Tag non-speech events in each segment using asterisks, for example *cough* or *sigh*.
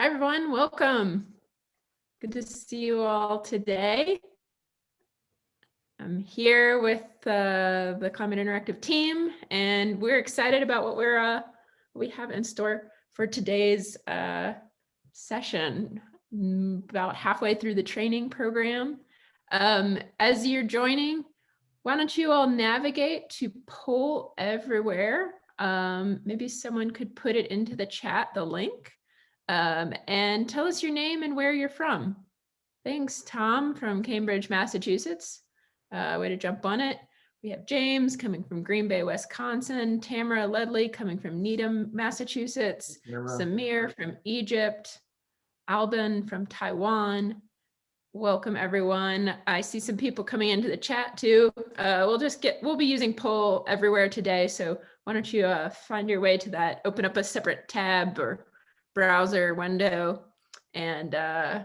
Hi, everyone. Welcome. Good to see you all today. I'm here with uh, the Climate Interactive team, and we're excited about what we're uh, we have in store for today's uh, session. Mm, about halfway through the training program. Um, as you're joining, why don't you all navigate to poll everywhere? Um, maybe someone could put it into the chat, the link um, and tell us your name and where you're from. Thanks, Tom from Cambridge, Massachusetts. Uh, way to jump on it. We have James coming from Green Bay, Wisconsin, Tamara Ledley coming from Needham, Massachusetts, Samir from Egypt, Alban from Taiwan. Welcome everyone. I see some people coming into the chat too. Uh, we'll just get, we'll be using poll everywhere today. So why don't you uh, find your way to that, open up a separate tab or browser window and uh,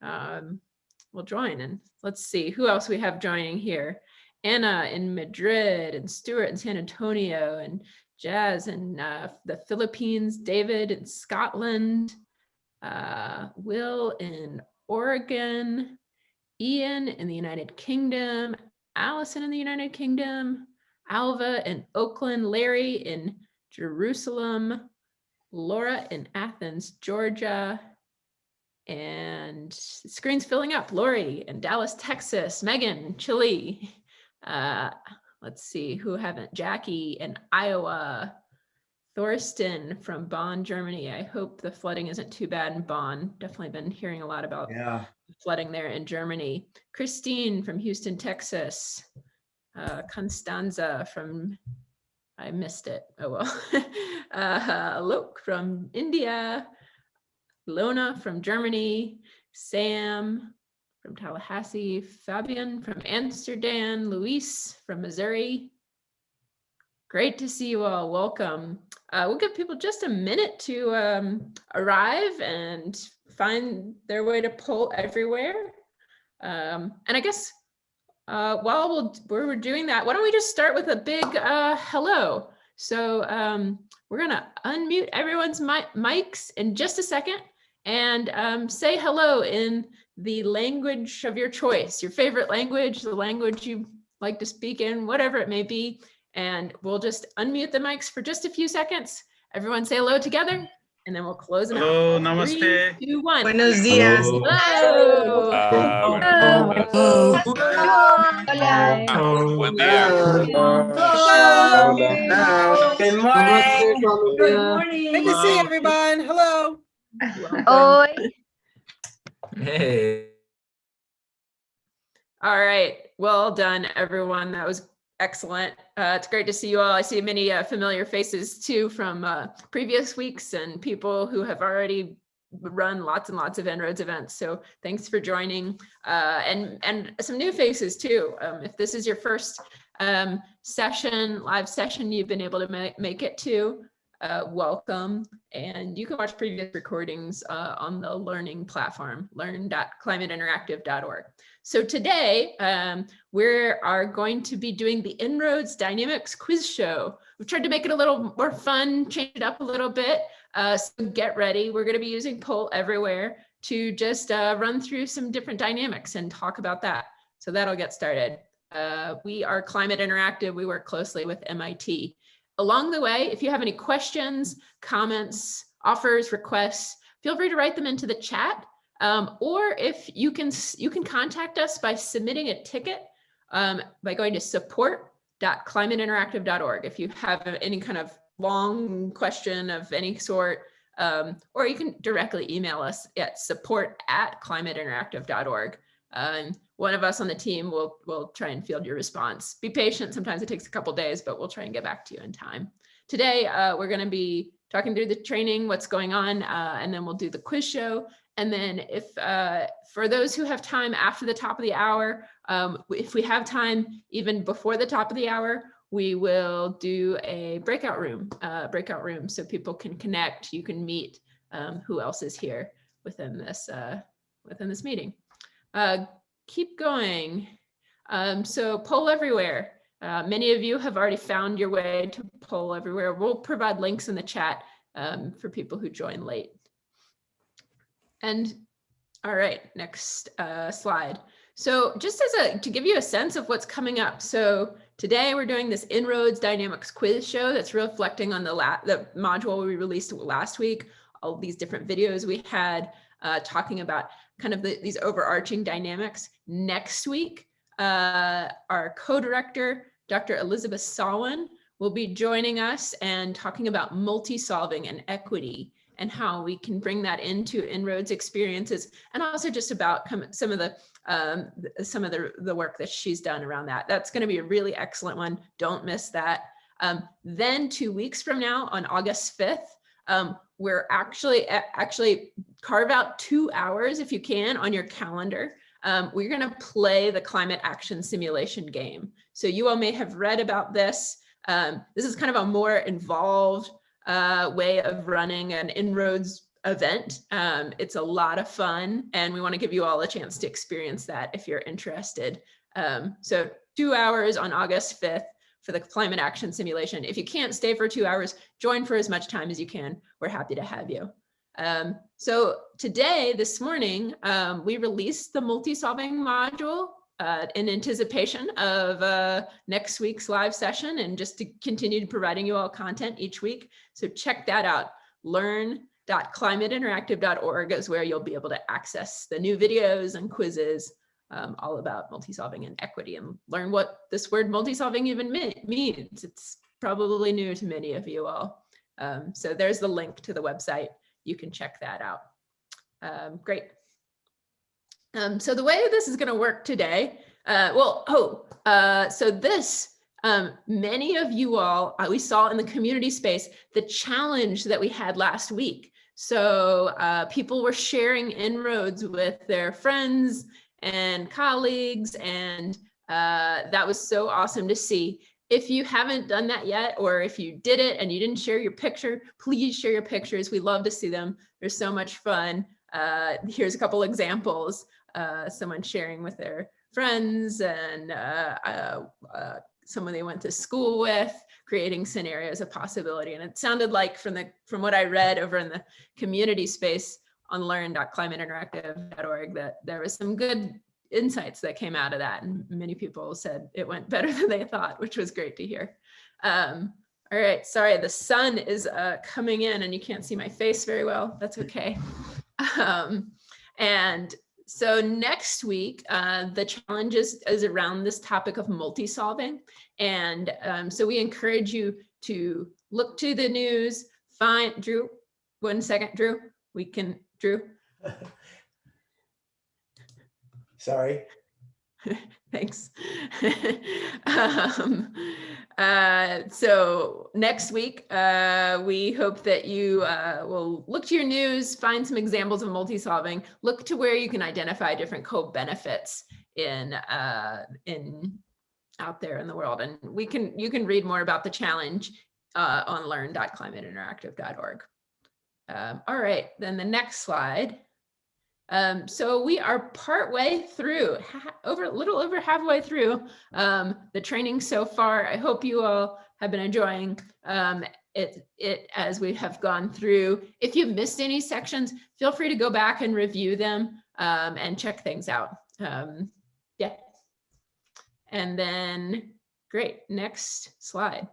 um, we'll join. And let's see who else we have joining here. Anna in Madrid and Stuart in San Antonio and Jazz in uh, the Philippines, David in Scotland, uh, Will in Oregon, Ian in the United Kingdom, Allison in the United Kingdom, Alva in Oakland, Larry in Jerusalem, Laura in Athens, Georgia, and screen's filling up. Lori in Dallas, Texas, Megan, Chile. Uh, let's see who haven't, Jackie in Iowa, Thorsten from Bonn, Germany. I hope the flooding isn't too bad in Bonn. Definitely been hearing a lot about yeah. flooding there in Germany. Christine from Houston, Texas. Uh, Constanza from I missed it. Oh well. *laughs* uh, from India, Lona from Germany, Sam from Tallahassee, Fabian from Amsterdam, Luis from Missouri. Great to see you all. Welcome. Uh, we'll give people just a minute to um, arrive and find their way to poll everywhere. Um, and I guess uh, while we'll, we're doing that, why don't we just start with a big uh, hello. So um, we're gonna unmute everyone's mi mics in just a second and um, say hello in the language of your choice, your favorite language, the language you like to speak in, whatever it may be. And we'll just unmute the mics for just a few seconds. Everyone say hello together and then we'll close it Hello, out. namaste. Three, two, one. Buenos días. Hello. Uh, Hola. Buen día. Good morning. Good morning. Good to see everyone. Hello. Oi. Hey. All right. Well done, everyone. That was excellent. Uh, it's great to see you all. I see many uh, familiar faces too from uh, previous weeks and people who have already run lots and lots of En-ROADS events. So thanks for joining uh, and, and some new faces too. Um, if this is your first um, session, live session you've been able to ma make it to, uh, welcome. And you can watch previous recordings uh, on the learning platform, learn.climateinteractive.org. So today um, we are going to be doing the En-ROADS Dynamics Quiz Show. We've tried to make it a little more fun, change it up a little bit. Uh, so get ready. We're going to be using poll everywhere to just uh, run through some different dynamics and talk about that. So that'll get started. Uh, we are Climate Interactive. We work closely with MIT. Along the way, if you have any questions, comments, offers, requests, feel free to write them into the chat um, or if you can, you can contact us by submitting a ticket um, by going to support.climateinteractive.org. If you have any kind of long question of any sort, um, or you can directly email us at support at climateinteractive.org. Um, one of us on the team will, will try and field your response. Be patient. Sometimes it takes a couple days, but we'll try and get back to you in time. Today, uh, we're going to be talking through the training, what's going on, uh, and then we'll do the quiz show. And then if uh, for those who have time after the top of the hour, um, if we have time even before the top of the hour, we will do a breakout room, uh, breakout room so people can connect, you can meet um, who else is here within this, uh, within this meeting. Uh, keep going. Um, so poll everywhere. Uh, many of you have already found your way to poll everywhere. We'll provide links in the chat um, for people who join late. And all right, next uh, slide. So just as a to give you a sense of what's coming up. So today we're doing this En-ROADS Dynamics quiz show that's reflecting on the la the module we released last week. All these different videos we had uh, talking about kind of the, these overarching dynamics. Next week, uh, our co-director, Dr. Elizabeth Sawin, will be joining us and talking about multi-solving and equity and how we can bring that into En-ROADS experiences and also just about some of the um, some of the, the work that she's done around that. That's going to be a really excellent one. Don't miss that. Um, then two weeks from now on August 5th, um, we're actually actually carve out two hours if you can on your calendar. Um, we're going to play the climate action simulation game. So you all may have read about this. Um, this is kind of a more involved uh, way of running an En-ROADS event. Um, it's a lot of fun and we want to give you all a chance to experience that if you're interested. Um, so two hours on August 5th for the climate action simulation. If you can't stay for two hours, join for as much time as you can. We're happy to have you. Um, so today, this morning, um, we released the multi-solving module uh, in anticipation of uh, next week's live session and just to continue providing you all content each week. So check that out. Learn.climateinteractive.org is where you'll be able to access the new videos and quizzes um, all about multi-solving and equity and learn what this word multi-solving even means. It's probably new to many of you all. Um, so there's the link to the website. You can check that out. Um, great. Um, so the way this is going to work today, uh, well, oh, uh, so this, um, many of you all, uh, we saw in the community space, the challenge that we had last week. So uh, people were sharing En-ROADS with their friends and colleagues. And uh, that was so awesome to see. If you haven't done that yet, or if you did it and you didn't share your picture, please share your pictures. We love to see them. They're so much fun. Uh, here's a couple examples. Uh, someone sharing with their friends and uh, uh, uh, someone they went to school with, creating scenarios of possibility. And it sounded like from the from what I read over in the community space, on learn.climateinteractive.org that there was some good insights that came out of that. And many people said it went *laughs* better than they thought, which was great to hear. Um, all right, sorry, the sun is uh, coming in and you can't see my face very well. That's okay. *laughs* Um, and so next week, uh, the challenge is, is around this topic of multi-solving. And um, so we encourage you to look to the news, find, Drew, one second, Drew, we can Drew? *laughs* Sorry. *laughs* Thanks. *laughs* um, uh, so next week, uh, we hope that you uh, will look to your news, find some examples of multi-solving, look to where you can identify different co-benefits in uh, in out there in the world. And we can you can read more about the challenge uh, on learn.climateinteractive.org. Um, all right, then the next slide. Um, so we are partway through, over a little over halfway through um, the training so far. I hope you all have been enjoying um, it, it as we have gone through. If you've missed any sections, feel free to go back and review them um, and check things out. Um, yeah. And then, great, next slide.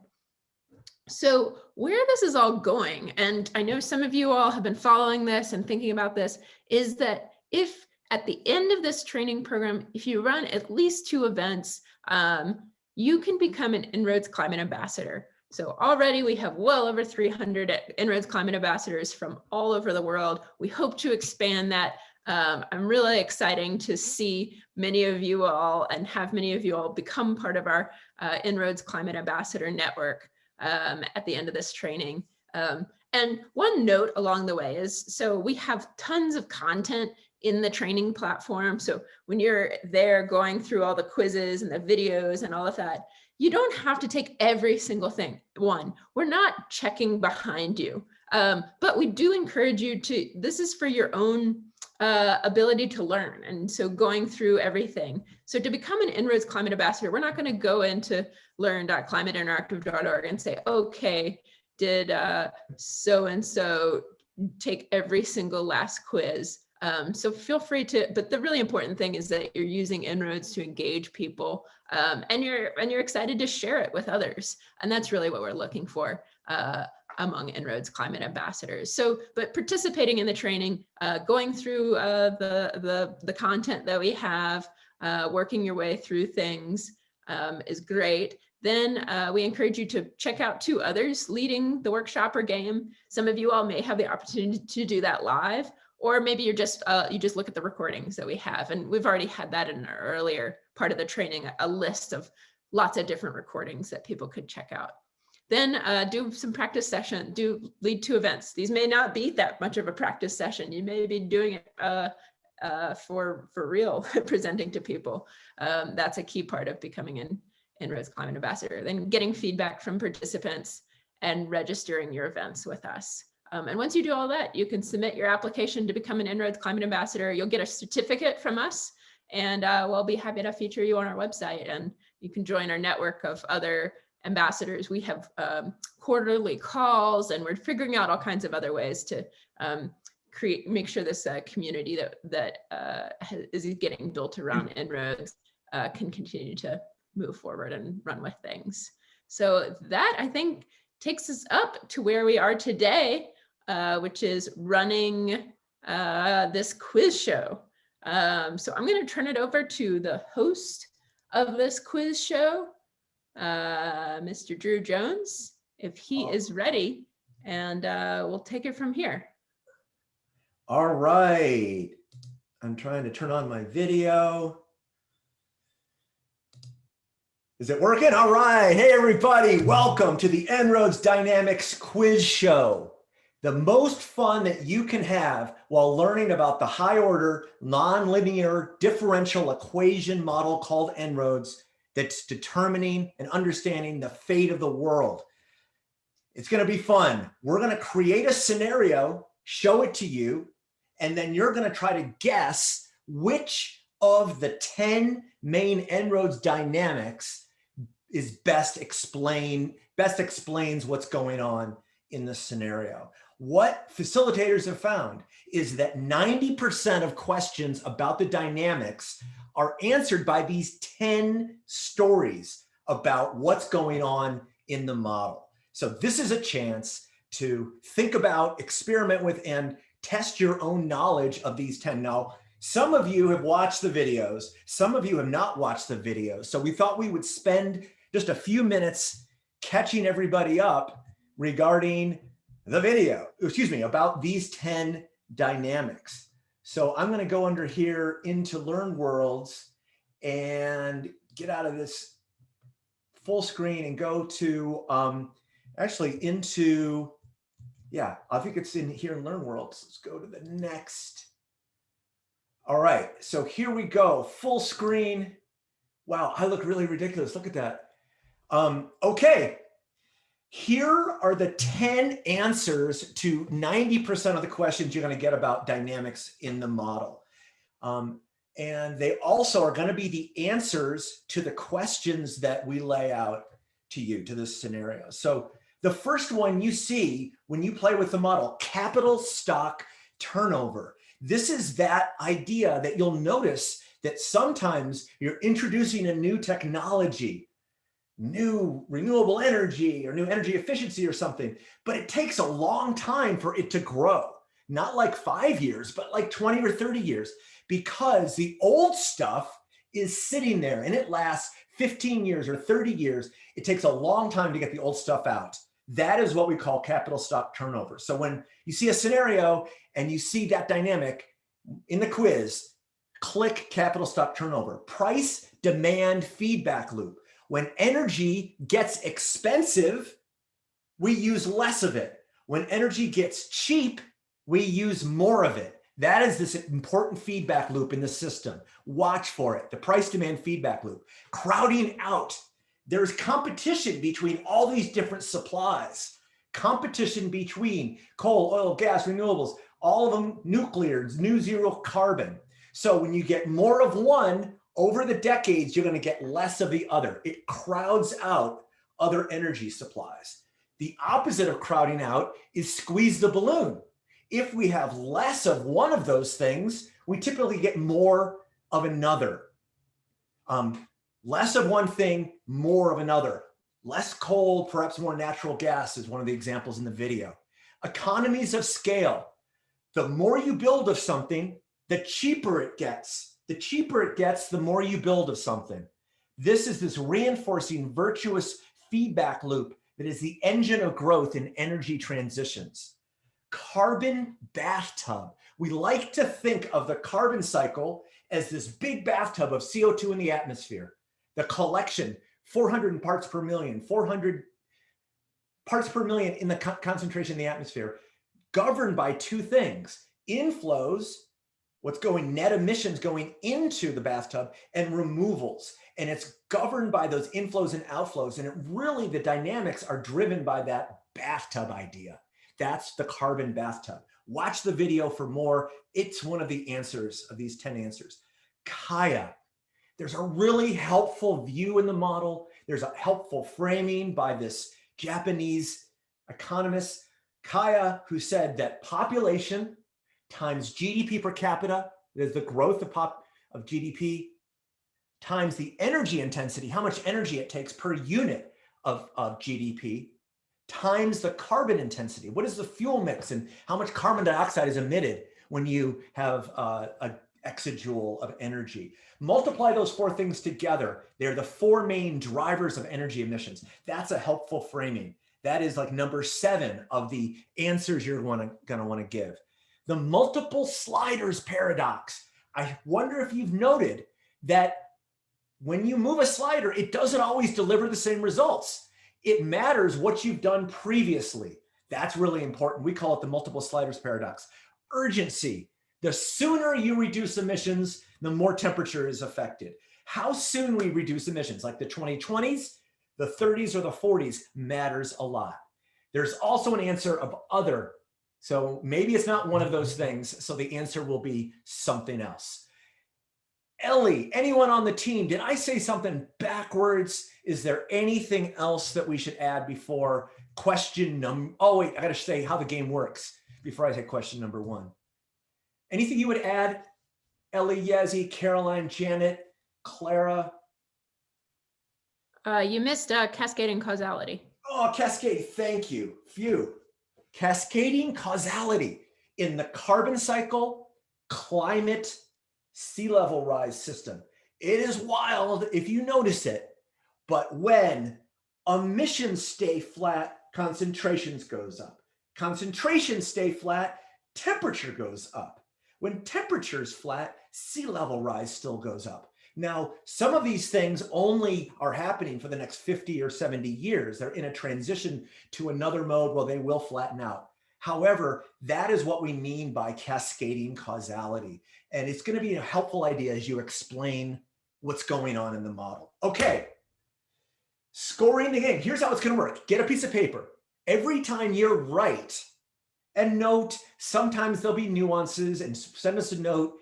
So where this is all going, and I know some of you all have been following this and thinking about this, is that if at the end of this training program, if you run at least two events, um, you can become an En-ROADS Climate Ambassador. So already we have well over 300 En-ROADS Climate Ambassadors from all over the world. We hope to expand that. Um, I'm really exciting to see many of you all and have many of you all become part of our uh, En-ROADS Climate Ambassador Network um, at the end of this training. Um, and one note along the way is, so we have tons of content in the training platform. So when you're there going through all the quizzes and the videos and all of that, you don't have to take every single thing. One, we're not checking behind you, um, but we do encourage you to, this is for your own uh, ability to learn. And so going through everything. So to become an En-ROADS climate ambassador, we're not going to go into learn.climateinteractive.org and say, okay, did uh, so-and-so take every single last quiz? Um, so feel free to, but the really important thing is that you're using En-ROADS to engage people um, and you're and you're excited to share it with others. And that's really what we're looking for uh, among En-ROADS climate ambassadors. So, but participating in the training, uh, going through uh, the, the, the content that we have, uh, working your way through things um, is great. Then uh, we encourage you to check out two others leading the workshop or game. Some of you all may have the opportunity to do that live, or maybe you're just uh, you just look at the recordings that we have. And we've already had that in an earlier part of the training, a list of lots of different recordings that people could check out. Then uh, do some practice session, do lead two events. These may not be that much of a practice session. You may be doing it uh, uh, for, for real, *laughs* presenting to people. Um, that's a key part of becoming an En-ROADS Climate Ambassador. Then getting feedback from participants and registering your events with us. Um, and once you do all that, you can submit your application to become an En-ROADS Climate Ambassador. You'll get a certificate from us and uh, we'll be happy to feature you on our website and you can join our network of other ambassadors. We have um, quarterly calls and we're figuring out all kinds of other ways to um, create, make sure this uh, community that, that uh, is getting built around En-ROADS uh, can continue to move forward and run with things. So that I think takes us up to where we are today, uh, which is running uh, this quiz show. Um, so I'm going to turn it over to the host of this quiz show, uh, Mr. Drew Jones, if he Oh. is ready, and uh, we'll take it from here. All right. I'm trying to turn on my video. Is it working? All right. Hey, everybody. Welcome to the En-ROADS Dynamics Quiz Show. The most fun that you can have while learning about the high order nonlinear differential equation model called En-ROADS that's determining and understanding the fate of the world. It's going to be fun. We're going to create a scenario, show it to you, and then you're going to try to guess which of the 10 main En-ROADS dynamics is best explain best explains what's going on in the scenario. What facilitators have found is that 90% of questions about the dynamics are answered by these 10 stories about what's going on in the model. So this is a chance to think about, experiment with, and test your own knowledge of these 10. Now, some of you have watched the videos, some of you have not watched the videos. So we thought we would spend just a few minutes catching everybody up regarding the video, excuse me, about these 10 dynamics. So I'm going to go under here into LearnWorlds and get out of this full screen and go to um, actually into, yeah, I think it's in here in LearnWorlds. Let's go to the next. All right, so here we go, full screen. Wow, I look really ridiculous. Look at that. Um, okay, here are the 10 answers to 90% of the questions you're going to get about dynamics in the model. Um, and they also are going to be the answers to the questions that we lay out to you, to this scenario. So the first one you see when you play with the model, capital stock turnover. This is that idea that you'll notice that sometimes you're introducing a new technology new renewable energy or new energy efficiency or something, but it takes a long time for it to grow. Not like five years, but like 20 or 30 years, because the old stuff is sitting there and it lasts 15 years or 30 years. It takes a long time to get the old stuff out. That is what we call capital stock turnover. So when you see a scenario and you see that dynamic in the quiz, click capital stock turnover, price demand feedback loop. When energy gets expensive, we use less of it. When energy gets cheap, we use more of it. That is this important feedback loop in the system. Watch for it, the price demand feedback loop. Crowding out. There's competition between all these different supplies. Competition between coal, oil, gas, renewables, all of them nuclear, new zero carbon. So when you get more of one, over the decades, you're going to get less of the other. It crowds out other energy supplies. The opposite of crowding out is squeeze the balloon. If we have less of one of those things, we typically get more of another. Um, less of one thing, more of another. Less coal, perhaps more natural gas is one of the examples in the video. Economies of scale. The more you build of something, the cheaper it gets. The cheaper it gets, the more you build of something. This is this reinforcing virtuous feedback loop that is the engine of growth in energy transitions. Carbon bathtub. We like to think of the carbon cycle as this big bathtub of CO2 in the atmosphere. The collection, 400 parts per million, 400 parts per million in the co concentration in the atmosphere, governed by two things, inflows, what's going net emissions going into the bathtub and removals. And it's governed by those inflows and outflows. And it really, the dynamics are driven by that bathtub idea. That's the carbon bathtub. Watch the video for more. It's one of the answers of these 10 answers. Kaya, there's a really helpful view in the model. There's a helpful framing by this Japanese economist, Kaya, who said that population times GDP per capita, there's the growth of, pop, of GDP, times the energy intensity, how much energy it takes per unit of, of GDP, times the carbon intensity. What is the fuel mix and how much carbon dioxide is emitted when you have uh, a exajoule of energy. Multiply those four things together. They're the four main drivers of energy emissions. That's a helpful framing. That is like number seven of the answers you're gonna, gonna wanna give. The multiple sliders paradox. I wonder if you've noted that when you move a slider, it doesn't always deliver the same results. It matters what you've done previously. That's really important. We call it the multiple sliders paradox. Urgency. The sooner you reduce emissions, the more temperature is affected. How soon we reduce emissions, like the 2020s, the 30s, or the 40s, matters a lot. There's also an answer of other. So maybe it's not one of those things. So the answer will be something else. Ellie, anyone on the team, did I say something backwards? Is there anything else that we should add before question number? Oh, wait, I got to say how the game works before I say question number one. Anything you would add? Ellie, Yazzie, Caroline, Janet, Clara? Uh, you missed uh, cascading causality. Oh, cascade, thank you. Phew. Cascading causality in the carbon cycle, climate, sea level rise system. It is wild if you notice it, but when emissions stay flat, concentrations goes up. Concentrations stay flat, temperature goes up. When temperature's flat, sea level rise still goes up. Now, some of these things only are happening for the next 50 or 70 years. They're in a transition to another mode where they will flatten out. However, that is what we mean by cascading causality. And it's going to be a helpful idea as you explain what's going on in the model. Okay, scoring the game. Here's how it's going to work. Get a piece of paper. Every time you're right, and note, sometimes there'll be nuances and send us a note.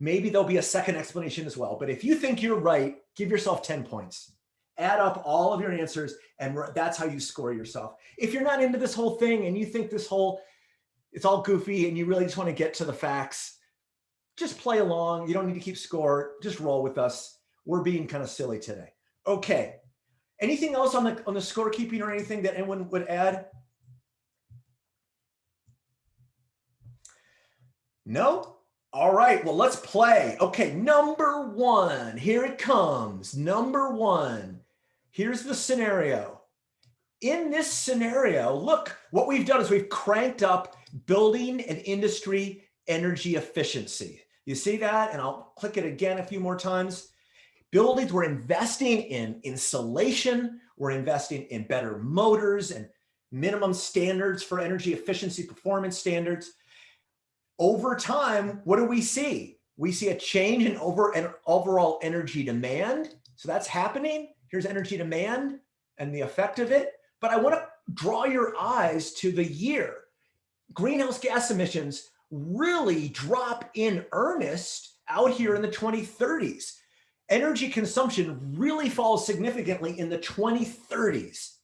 Maybe there'll be a second explanation as well. But if you think you're right, give yourself 10 points. Add up all of your answers and that's how you score yourself. If you're not into this whole thing and you think this whole, it's all goofy and you really just want to get to the facts, just play along. You don't need to keep score. Just roll with us. We're being kind of silly today. Okay. Anything else on the on the scorekeeping or anything that anyone would add? No? All right, well, let's play. Okay, number one, here it comes. Number one, here's the scenario. In this scenario, look, what we've done is we've cranked up building and industry energy efficiency. You see that? And I'll click it again a few more times. Buildings, we're investing in insulation, we're investing in better motors and minimum standards for energy efficiency performance standards over time, what do we see? We see a change in over and overall energy demand. So that's happening. Here's energy demand and the effect of it. But I want to draw your eyes to the year. Greenhouse gas emissions really drop in earnest out here in the 2030s. Energy consumption really falls significantly in the 2030s.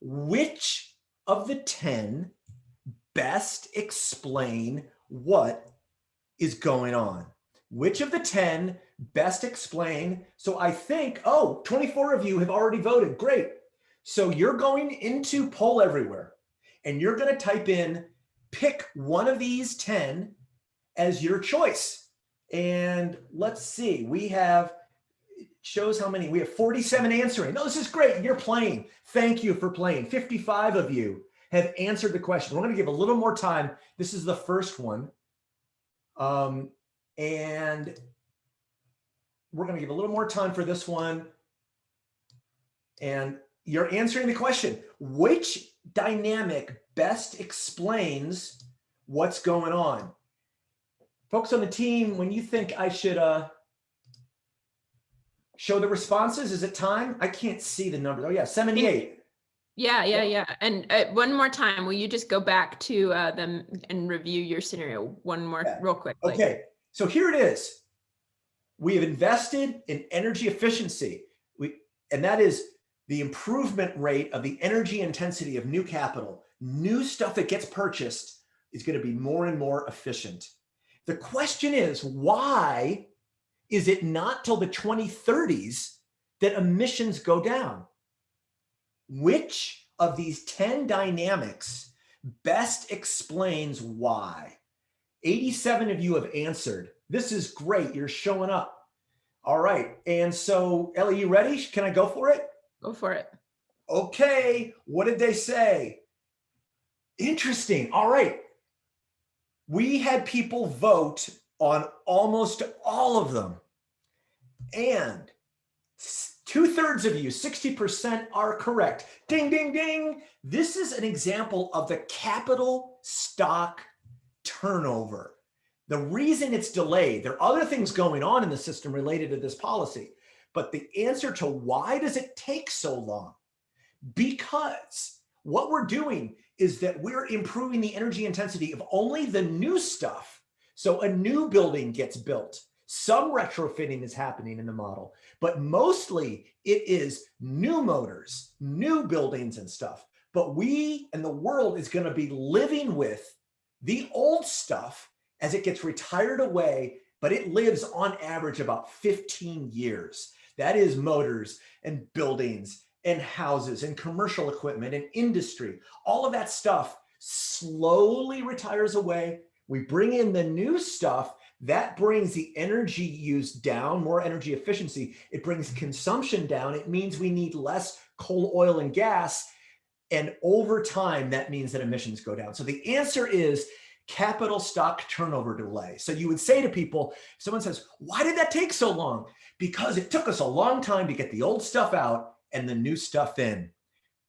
Which of the 10 best explain what is going on? Which of the 10 best explain? So I think, oh, 24 of you have already voted. Great. So you're going into poll everywhere and you're going to type in, pick one of these 10 as your choice. And let's see, we have, shows how many, we have 47 answering. No, this is great. You're playing. Thank you for playing. 55 of you have answered the question. We're going to give a little more time. This is the first one. Um, and we're going to give a little more time for this one. And you're answering the question, which dynamic best explains what's going on? Folks on the team, when you think I should uh, show the responses, is it time? I can't see the numbers. Oh yeah, 78. Yeah, yeah, yeah. And uh, one more time, will you just go back to uh, them and review your scenario one more Yeah. real quick? Okay, so here it is. We have invested in energy efficiency. We, and that is the improvement rate of the energy intensity of new capital. New stuff that gets purchased is going to be more and more efficient. The question is, why is it not till the 2030s that emissions go down? Which of these 10 dynamics best explains why? 87 of you have answered. This is great. You're showing up. All right. And so, Ellie, you ready? Can I go for it? Go for it. Okay. What did they say? Interesting. All right. We had people vote on almost all of them. And two thirds of you, 60% are correct. Ding, ding, ding. This is an example of the capital stock turnover. The reason it's delayed, there are other things going on in the system related to this policy, but the answer to why does it take so long? Because what we're doing is that we're improving the energy intensity of only the new stuff. So a new building gets built. Some retrofitting is happening in the model, but mostly it is new motors, new buildings and stuff. But we and the world is going to be living with the old stuff as it gets retired away, but it lives on average about 15 years. That is motors and buildings and houses and commercial equipment and industry. All of that stuff slowly retires away. We bring in the new stuff that brings the energy use down, more energy efficiency. It brings consumption down. It means we need less coal, oil, and gas. And over time, that means that emissions go down. So the answer is capital stock turnover delay. So you would say to people, someone says, why did that take so long? Because it took us a long time to get the old stuff out and the new stuff in.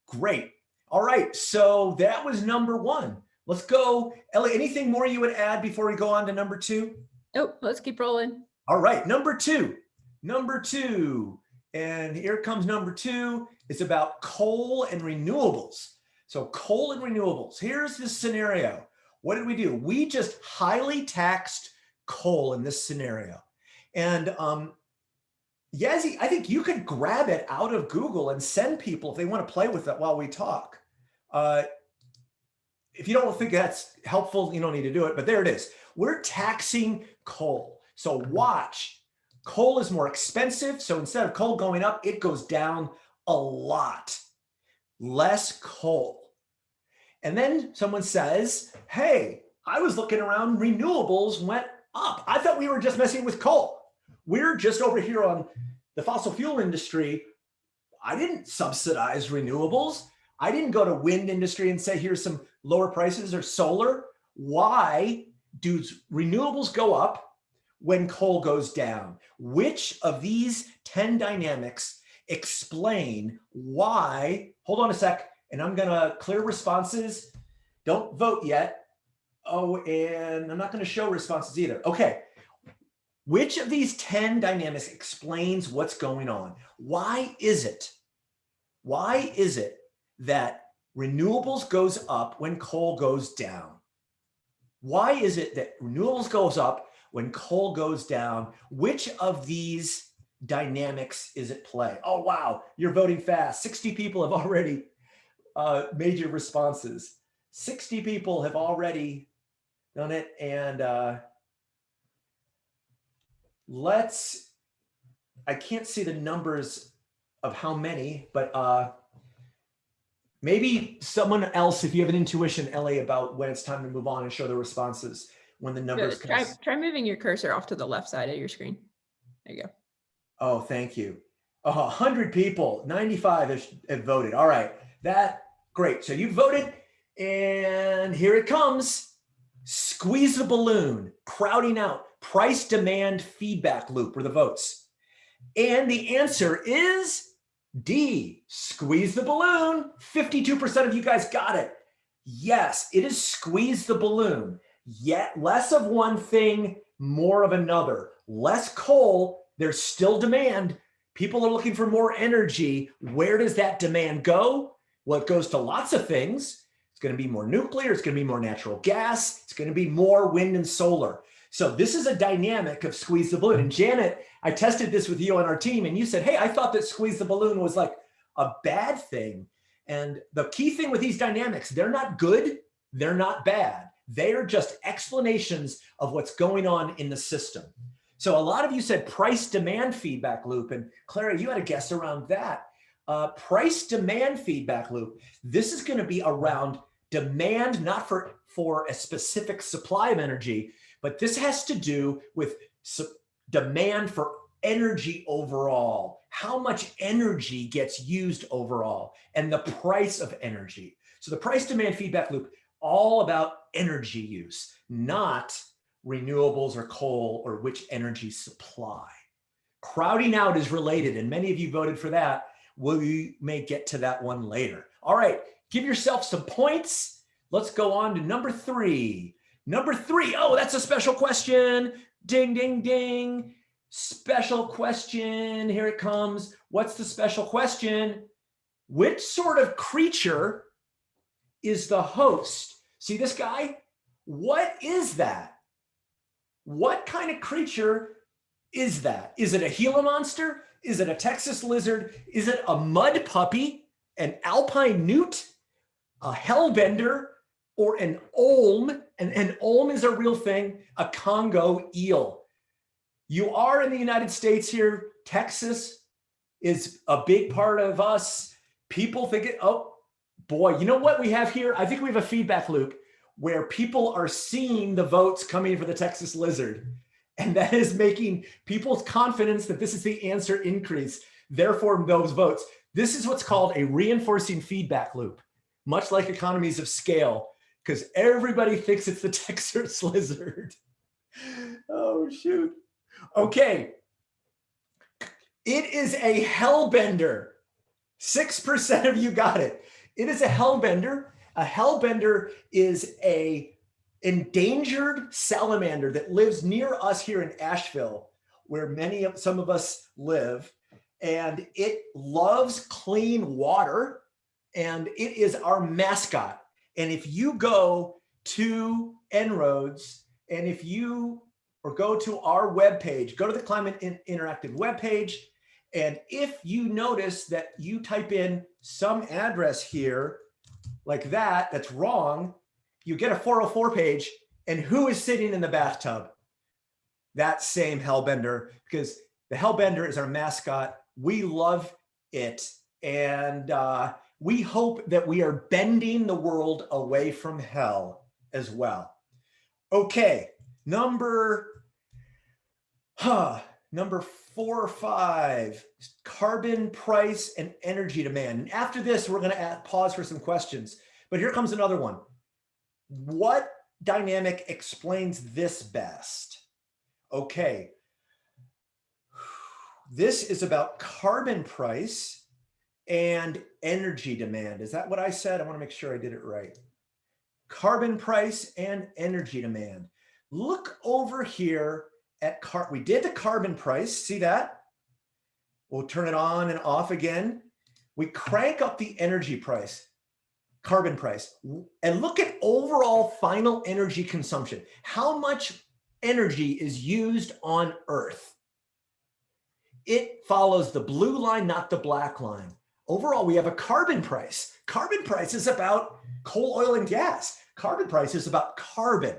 Great. All right, so that was number one. Let's go. Ellie, anything more you would add before we go on to number two? Oh, let's keep rolling. All right, number two, number two. And here comes number two. It's about coal and renewables. So coal and renewables. Here's the scenario. What did we do? We just highly taxed coal in this scenario. And um, Yazzie, I think you could grab it out of Google and send people if they want to play with it while we talk. Uh, if you don't think that's helpful, you don't need to do it, but there it is. We're taxing coal. So watch, coal is more expensive. So instead of coal going up, it goes down a lot. Less coal. And then someone says, hey, I was looking around, renewables went up. I thought we were just messing with coal. We're just over here on the fossil fuel industry. I didn't subsidize renewables. I didn't go to wind industry and say, here's some lower prices or solar. Why do renewables go up when coal goes down? Which of these 10 dynamics explain why, hold on a sec, and I'm gonna clear responses. Don't vote yet. Oh, and I'm not gonna show responses either. Okay, which of these 10 dynamics explains what's going on? Why is it, why is it that renewables goes up when coal goes down? Why is it that renewables goes up when coal goes down? Which of these dynamics is at play? Oh, wow, you're voting fast. 60 people have already uh, made your responses. 60 people have already done it. And uh, let's, I can't see the numbers of how many, but uh, maybe someone else, if you have an intuition, Ellie, about when it's time to move on and show the responses when the numbers. Try, try moving your cursor off to the left side of your screen. There you go. Oh, thank you. A hundred people, 95 have, have voted. All right, that great. So you voted and here it comes. Squeeze the balloon, crowding out, price demand feedback loop were the votes. And the answer is D, squeeze the balloon. 52% of you guys got it. Yes, it is squeeze the balloon. Yet less of one thing, more of another. Less coal, there's still demand. People are looking for more energy. Where does that demand go? Well, it goes to lots of things. It's going to be more nuclear. It's going to be more natural gas. It's going to be more wind and solar. So this is a dynamic of squeeze the balloon. And Janet, I tested this with you on our team and you said, hey, I thought that squeeze the balloon was like a bad thing. And the key thing with these dynamics, they're not good. They're not bad. They are just explanations of what's going on in the system. So a lot of you said price demand feedback loop. And Clara, you had a guess around that. Uh, price demand feedback loop. This is going to be around demand, not for, for a specific supply of energy, but this has to do with demand for energy overall, how much energy gets used overall, and the price of energy. So the price demand feedback loop, all about energy use, not renewables or coal or which energy supply. Crowding out is related, and many of you voted for that. We may get to that one later. All right, give yourself some points. Let's go on to number three. Number three, oh, that's a special question. Ding, ding, ding. Special question, here it comes. What's the special question? Which sort of creature is the host? See this guy? What is that? What kind of creature is that? Is it a Gila monster? Is it a Texas lizard? Is it a mud puppy, an alpine newt, a hellbender, or an olm? And an olm is a real thing, a Congo eel. You are in the United States here. Texas is a big part of us. People think it, oh boy, you know what we have here? I think we have a feedback loop where people are seeing the votes coming for the Texas lizard. And that is making people's confidence that this is the answer increase. Therefore, those votes. This is what's called a reinforcing feedback loop, much like economies of scale, because everybody thinks it's the *laughs* Texas lizard. Oh, shoot. Okay. It is a hellbender. 6% of you got it. It is a hellbender. A hellbender is a endangered salamander that lives near us here in Asheville, where many of some of us live. And it loves clean water and it is our mascot. And if you go to En-ROADS and if you or go to our webpage, go to the Climate In- Interactive webpage, and if you notice that you type in some address here like that, that's wrong, you get a 404 page, and who is sitting in the bathtub? That same Hellbender, because the Hellbender is our mascot. We love it. And uh, we hope that we are bending the world away from hell as well. Okay, number, huh, number four or five, carbon price and energy demand. And after this, we're gonna pause for some questions. But here comes another one. What dynamic explains this best? Okay. This is about carbon price and energy demand. Is that what I said? I want to make sure I did it right. Carbon price and energy demand. Look over here at car. We did the carbon price. See that? We'll turn it on and off again. We crank up the energy price, carbon price, and look at overall final energy consumption. How much energy is used on Earth? It follows the blue line, not the black line. Overall, we have a carbon price. Carbon price is about coal, oil, and gas. Carbon price is about carbon.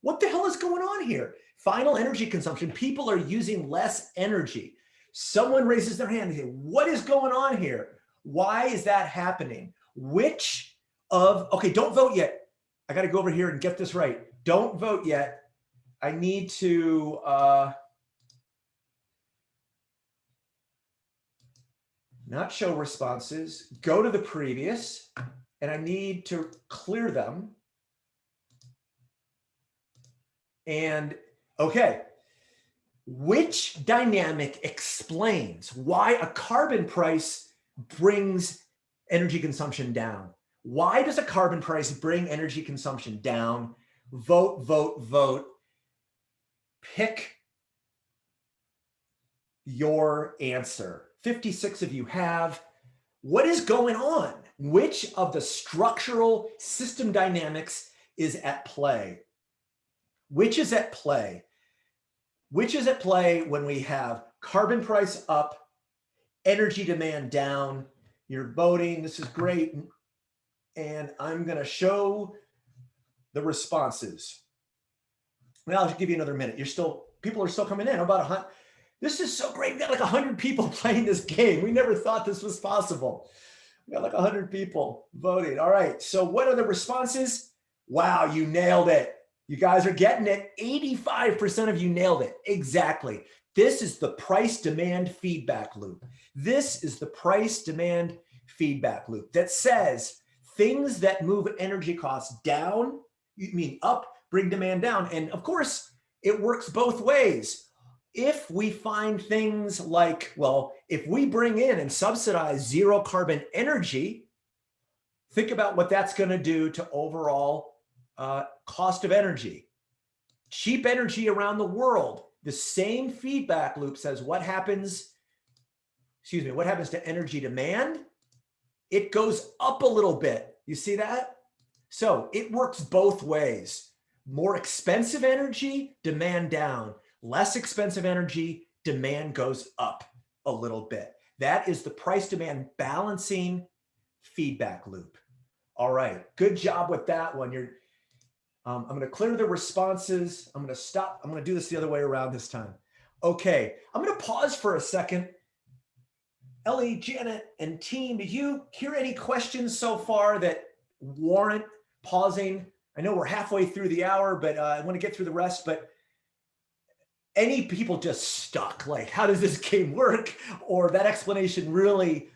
What the hell is going on here? Final energy consumption. People are using less energy. Someone raises their hand and say, what is going on here? Why is that happening? Which of, okay, don't vote yet. I got to go over here and get this right. Don't vote yet. I need to, uh, not show responses, go to the previous, and I need to clear them. And okay, which dynamic explains why a carbon price brings energy consumption down? Why does a carbon price bring energy consumption down? Vote, vote, vote. Pick your answer. 56 of you have. What is going on? Which of the structural system dynamics is at play? Which is at play? Which is at play when we have carbon price up, energy demand down? You're voting. This is great. And I'm going to show the responses. Well, I'll just give you another minute. You're still, people are still coming in. About a hundred. This is so great. We got like a hundred people *laughs* playing this game. We never thought this was possible. We got like a hundred people voting. All right. So what are the responses? Wow, you nailed it. You guys are getting it. 85% of you nailed it. Exactly. This is the price demand feedback loop. This is the price demand feedback loop that says things that move energy costs down, you mean up, bring demand down. And of course, it works both ways. If we find things like, well, if we bring in and subsidize zero carbon energy, think about what that's going to do to overall uh, cost of energy. Cheap energy around the world, the same feedback loop says what happens, excuse me, what happens to energy demand? It goes up a little bit. You see that? So it works both ways. More expensive energy, demand down. Less expensive energy, demand goes up a little bit. That is the price demand balancing feedback loop. All right, good job with that one. You're, um, I'm going to clear the responses. I'm going to stop. I'm going to do this the other way around this time. Okay, I'm going to pause for a second. Ellie, Janet, and team, did you hear any questions so far that warrant pausing? I know we're halfway through the hour, but uh, I want to get through the rest. But any people just stuck, like, how does this *laughs* game work? Or that explanation really,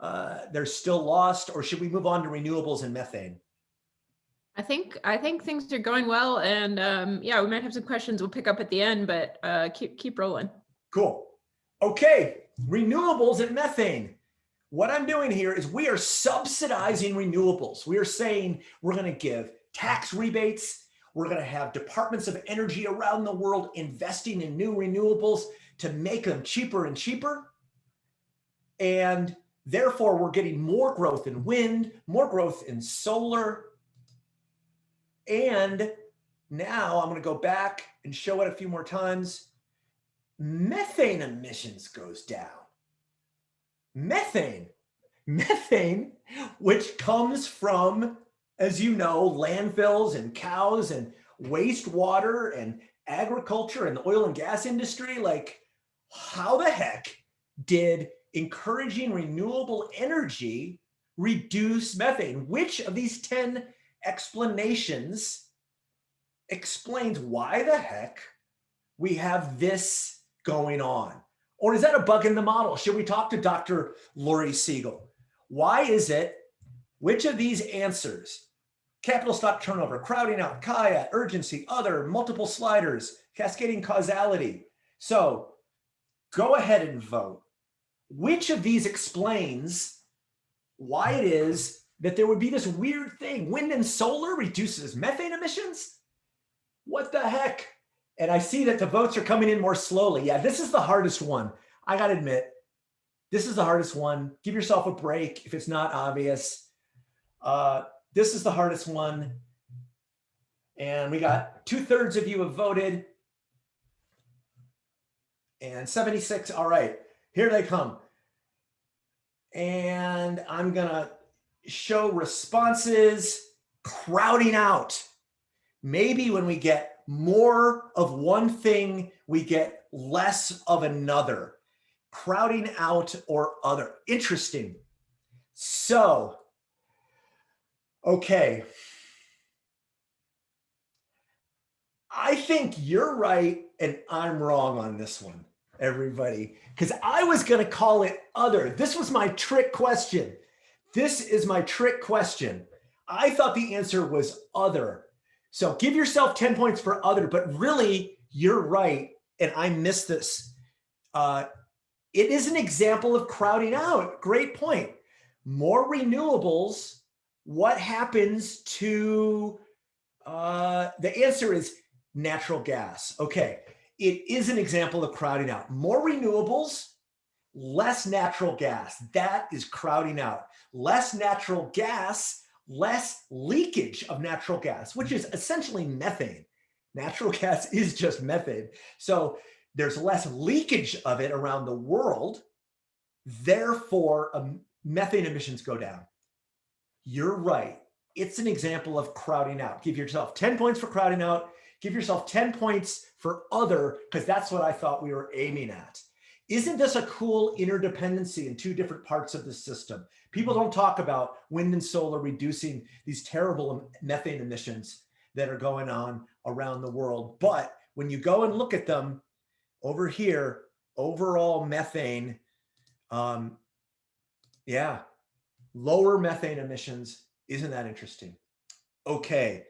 uh, they're still lost? Or should we move on to renewables and methane? I think I think things are going well, and um, yeah, we might have some questions we'll pick up at the end, but uh, keep keep rolling. Cool. Okay, renewables and methane. What I'm doing here is we are subsidizing renewables. We are saying we're going to give tax rebates. We're going to have departments of energy around the world investing in new renewables to make them cheaper and cheaper. And therefore, we're getting more growth in wind, more growth in solar, and now I'm going to go back and show it a few more times. Methane emissions goes down. Methane, methane, which comes from, as you know, landfills and cows and wastewater and agriculture and the oil and gas industry. Like, how the heck did encouraging renewable energy reduce methane? Which of these 10 explanations explains why the heck we have this going on. Or is that a bug in the model? Should we talk to Dr. Lori Siegel? Why is it, which of these answers, capital stock turnover, crowding out, Kaya, urgency, other, multiple sliders, cascading causality. So go ahead and vote. Which of these explains why it is that there would be this weird thing. Wind and solar reduces methane emissions? What the heck? And I see that the votes are coming in more slowly. Yeah, this is the hardest one. I got to admit, this is the hardest one. Give yourself a break if it's not obvious. Uh, this is the hardest one. And we got two thirds of you have voted. And 76, all right, here they come. And I'm gonna show responses crowding out. Maybe when we get more of one thing, we get less of another. Crowding out or other. Interesting. So, okay. I think you're right and I'm wrong on this one, everybody, because I was going to call it other. This was my trick question. This is my trick question. I thought the answer was other. So give yourself 10 points for other, but really you're right. And I missed this. Uh, it is an example of crowding out. Great point. More renewables. What happens to, uh, the answer is natural gas. Okay. It is an example of crowding out. More renewables, less natural gas. That is crowding out. Less natural gas, less leakage of natural gas, which is essentially methane. Natural *laughs* gas is just methane. So there's less leakage of it around the world. Therefore, um, methane emissions go down. You're right. It's an example of crowding out. Give yourself 10 points for crowding out. Give yourself 10 points for other, because that's what I thought we were aiming at. Isn't this a cool interdependency in two different parts of the system? People don't talk about wind and solar reducing these terrible methane emissions that are going on around the world. But when you go and look at them over here, overall methane, um, yeah, lower methane emissions. Isn't that interesting? Okay,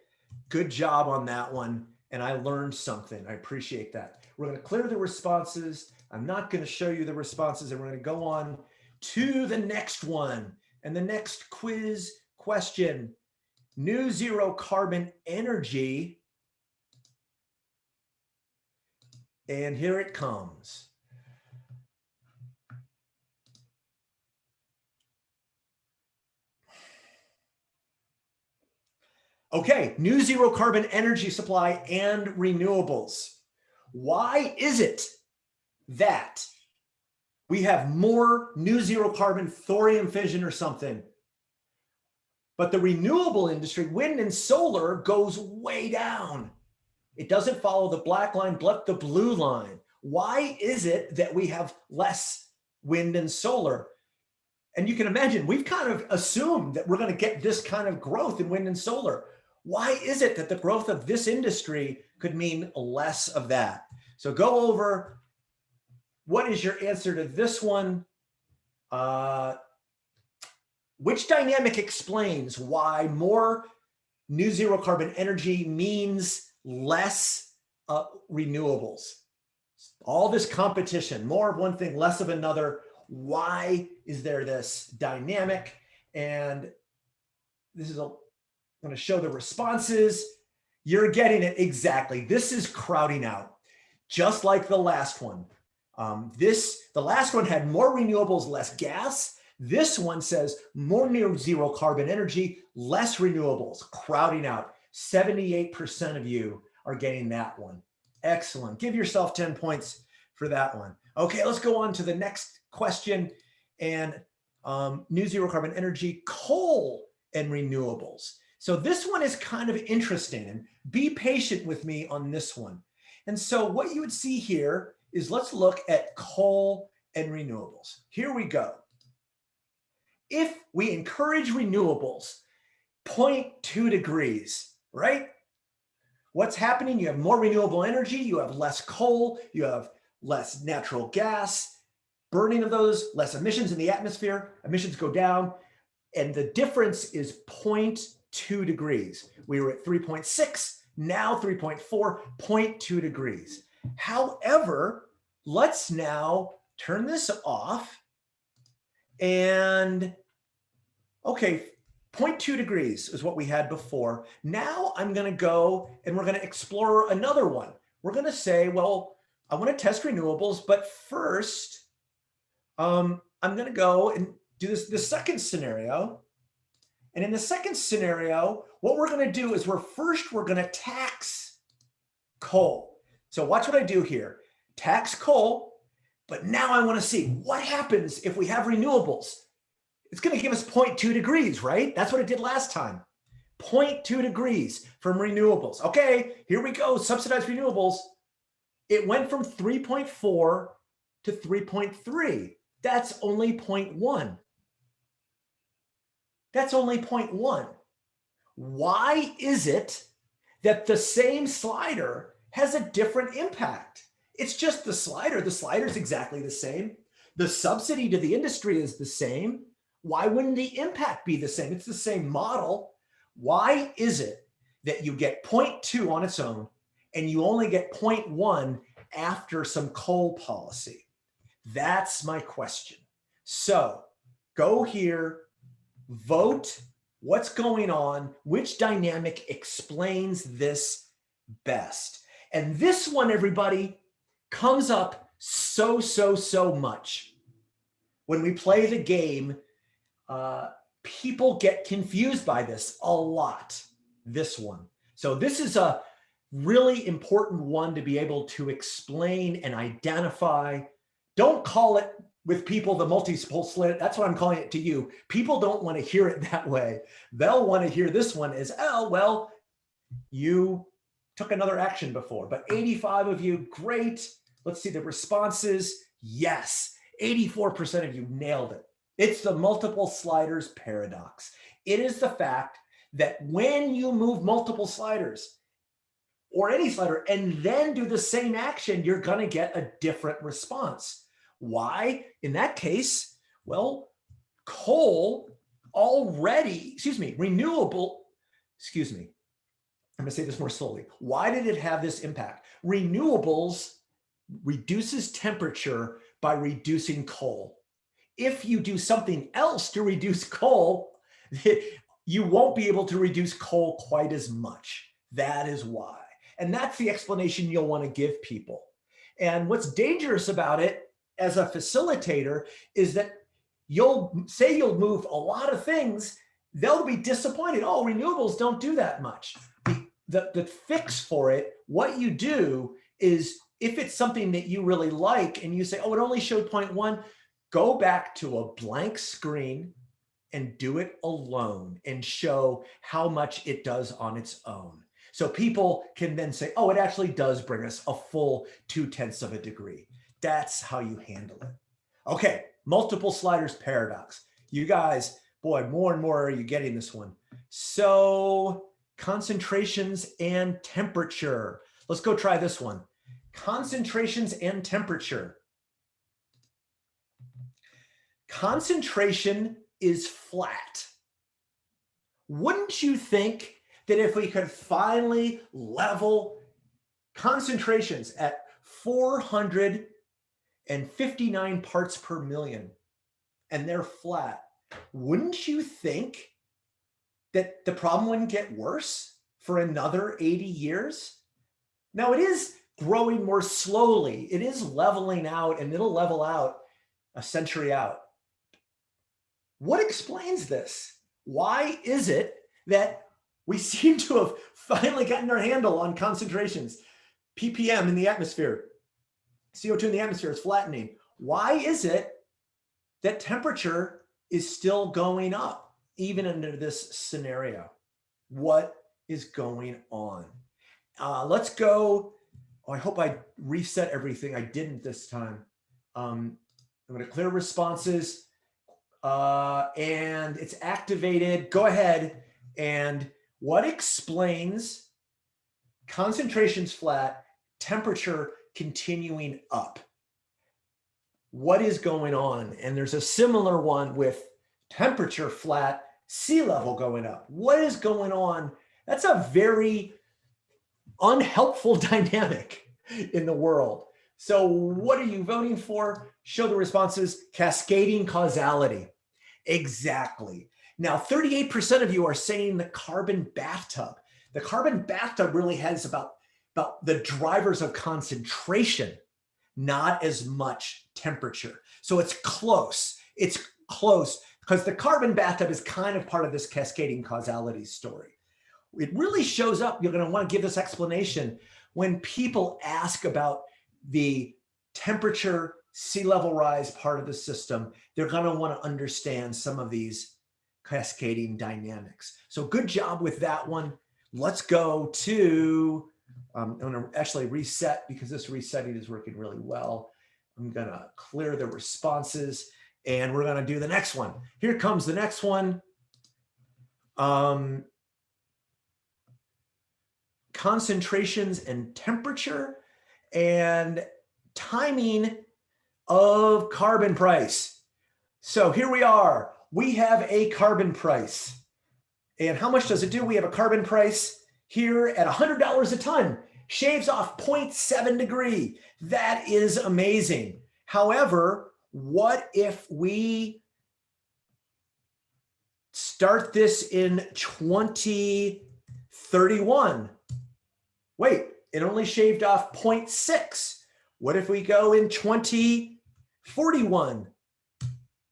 good job on that one. And I learned something. I appreciate that. We're going to clear the responses. I'm not going to show you the responses and we're going to go on to the next one. And the next quiz question, new zero carbon energy. And here it comes. Okay, new zero carbon energy supply and renewables. Why is it that we have more new zero carbon thorium fission or something, but the renewable industry, wind and solar goes way down. It doesn't follow the black line, but the blue line. Why is it that we have less wind and solar? And you can imagine, we've kind of assumed that we're going to get this kind of growth in wind and solar. Why is it that the growth of this industry could mean less of that? So go over what is your answer to this one? Uh, which dynamic explains why more new zero carbon energy means less uh, renewables? All this competition, more of one thing, less of another. Why is there this dynamic? And this is a I'm to show the responses. You're getting it exactly. This is crowding out, just like the last one. Um, this, the last one had more renewables, less gas. This one says more near zero carbon energy, less renewables, crowding out. 78% of you are getting that one. Excellent. Give yourself 10 points for that one. Okay, let's go on to the next question. And um, new zero carbon energy, coal and renewables. So this one is kind of interesting and be patient with me on this one. And so what you would see here is let's look at coal and renewables. Here we go. If we encourage renewables, 0.2 degrees, right? What's happening? You have more renewable energy, you have less coal, you have less natural gas, burning of those, less emissions in the atmosphere, emissions go down, and the difference is 0.2 2 degrees. We were at 3.6, now 3.4, 0.2 degrees. However, let's now turn this off and okay, 0.2 degrees is what we had before. Now I'm going to go and we're going to explore another one. We're going to say, well, I want to test renewables, but first um, I'm going to go and do this the second scenario and in the second scenario, what we're going to do is we're first, we're going to tax coal. So watch what I do here. Tax coal, but now I want to see what happens if we have renewables. it's going to give us 0.2 degrees, right? That's what it did last time. 0.2 degrees from renewables. Okay, here we go, subsidized renewables. It went from 3.4 to 3.3. That's only 0.1. That's only 0.1. Why is it that the same slider has a different impact? It's just the slider. The slider is exactly the same. The subsidy to the industry is the same. Why wouldn't the impact be the same? It's the same model. Why is it that you get 0.2 on its own and you only get 0.1 after some coal policy? That's my question. So go here, vote what's going on, which dynamic explains this best. And this one, everybody, comes up so, so, so much. When we play the game, uh, people get confused by this a lot, this one. So this is a really important one to be able to explain and identify. Don't call it with people the multiple slit. That's what I'm calling it to you. People don't want to hear it *laughs* that way. They'll want to hear this one as, oh, well, you took another action before, but 85 of you, great. Let's see the responses. Yes, 84% of you nailed it. It's the multiple sliders paradox. It is the fact that when you move multiple sliders or any slider and then do the same action, you're to get a different response. Why? In that case, well, coal already, excuse me, renewable, excuse me, I'm to say this more slowly. Why did it have this impact? Renewables reduces temperature by reducing coal. If you do something else to reduce coal, *laughs* you won't be able to reduce coal quite as much. That is why. And that's the explanation you'll want to give people. And what's dangerous about it as a facilitator is that you'll say you'll move a lot of things, they'll be disappointed. Oh, renewables don't do that much. The, the, the fix for it, what you do is if it's something that you really like and you say, oh, it only showed 0.1, go back to a blank screen and do it alone and show how much it does on its own. So people can then say, oh, it actually does bring us a full two tenths of a degree. That's how you handle it. Okay, multiple sliders paradox. You guys, boy, more and more are you getting this one. So concentrations and temperature. Let's go try this one. Concentrations and temperature. Concentration is flat. Wouldn't you think that if we could finally level concentrations at 459 parts per million and they're flat, wouldn't you think that the problem wouldn't get worse for another 80 years? Now it is growing more slowly. It is leveling out and it'll level out a century out. What explains this? Why is it that we *laughs* seem to have finally gotten our handle on concentrations? ppm in the atmosphere, CO2 in the atmosphere is flattening. Why is it that temperature is still going up even under this scenario? What is going on? Uh, let's go. Oh, I hope I reset everything. I didn't this time. Um, I'm going to clear responses uh, and it's activated. Go ahead. And what explains concentrations flat, temperature continuing up? What is going on? And there's a similar one with temperature flat, sea level going up. What is going on? That's a very unhelpful *laughs* dynamic in the world. So what are you voting for? Show the responses, cascading causality. Exactly. Now, 38% of you are saying the carbon bathtub. The carbon bathtub really has about, about the drivers of concentration, not as much temperature. So it's close. It's close because the carbon bathtub is kind of part of this cascading causality story. It really shows up, you're going to want to give this explanation when people ask about the temperature sea level rise part of the system, they're going to want to understand some of these cascading dynamics. So good job with that one. Let's go to, um, I'm to actually reset because this resetting is working really well. I'm going to clear the responses and we're going to do the next one. Here comes the next one. Um, concentrations and temperature and timing of carbon price. So here we are. We have a carbon price. And how much does it do? We have a carbon price here at $100 a ton. Shaves off 0.7 degree. That is amazing. However, what if we start this in 2031? Wait, it only shaved off 0.6. What if we go in 2041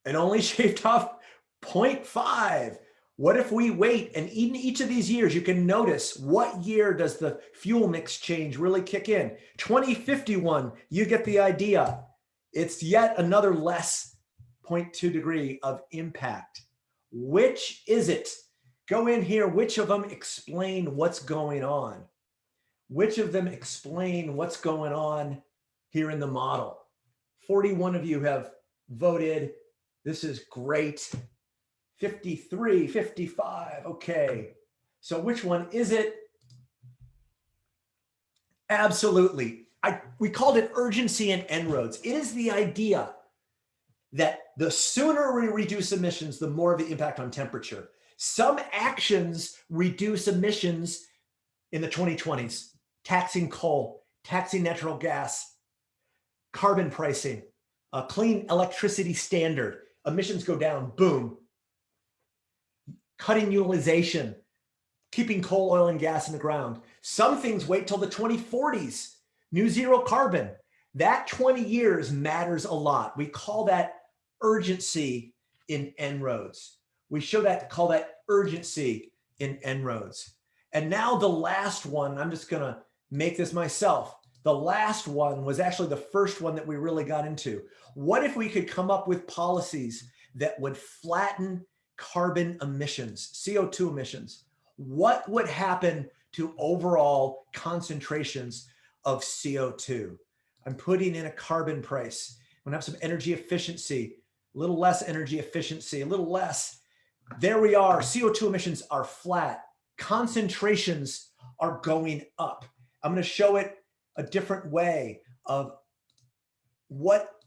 and only *laughs* shaved off 0.5? What if we wait and in each of these years, you can notice what year does the fuel mix change really kick in? 2051, you get the idea. It's yet another less 0.2 degree of impact. Which is it? Go in here, which of them explain what's going on? Which of them explain what's going on here in the model? 41 of you have voted. This is great. 53, 55, okay. So which one is it? Absolutely. I, we called it urgency and En-ROADS. It is the idea that the sooner we reduce emissions, the more of the impact on temperature. Some actions reduce emissions in the 2020s, taxing coal, taxing natural gas, carbon pricing, a clean electricity standard, emissions go down, boom. Cutting utilization, keeping coal, oil, and gas in the ground. Some things wait till the 2040s, new zero carbon. That 20 years matters a lot. We call that urgency in En-ROADS. We show that, call that urgency in En-ROADS. And now the last one, I'm just gonna make this myself. The last one was actually the first one that we really got into. What if we could come up with policies that would flatten carbon emissions, CO2 emissions? What would happen to overall concentrations of CO2? I'm putting in a carbon price. I'm gonna have some energy efficiency, a little less energy efficiency, a little less. There we are, CO2 emissions are flat. Concentrations are going up. I'm gonna show it a different way of what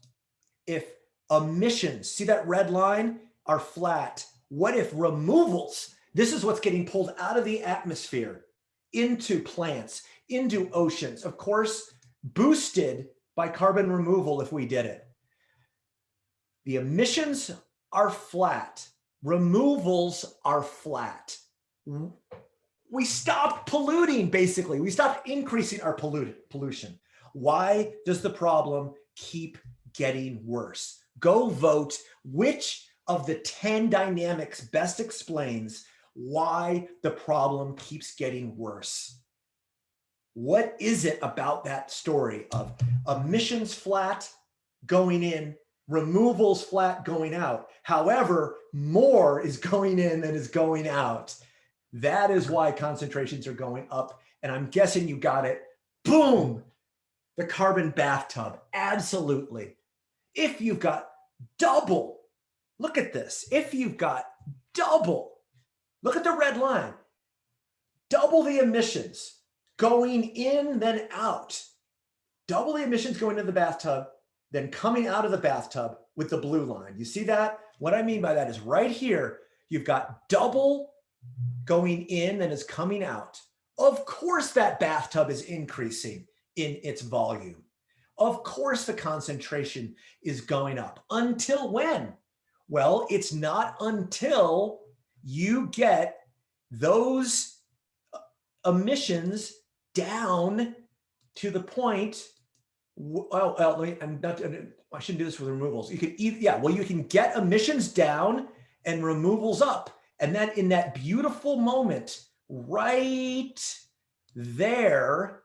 if emissions, see that red line, are flat. What if removals, this is what's getting pulled out of the atmosphere into plants, into oceans, of course, boosted by carbon removal if we did it. The emissions are flat, removals are flat we stopped polluting, basically. We stopped increasing our pollution. Why does the problem keep getting worse? Go vote which of the 10 dynamics best explains why the problem keeps getting worse. What is it about that story of emissions flat going in, removals flat going out? However, more is going in than is going out. That is why concentrations are going up. And I'm guessing you got it. Boom, the carbon bathtub. Absolutely. If you've got double, look at this. If you've got double, look at the red line, double the emissions going in, then out. Double the emissions going into the bathtub, then coming out of the bathtub with the blue line. You see that? What I mean by that is right here, you've got double going in and is coming out. Of course, that bathtub is increasing in its volume. Of course, the concentration is going up. Until when? Well, it's not until you get those uh, emissions down to the point. Well, well me, I'm not, I shouldn't do this with removals. You either, yeah, well, you can get emissions down and removals up. And then in that beautiful moment, right there,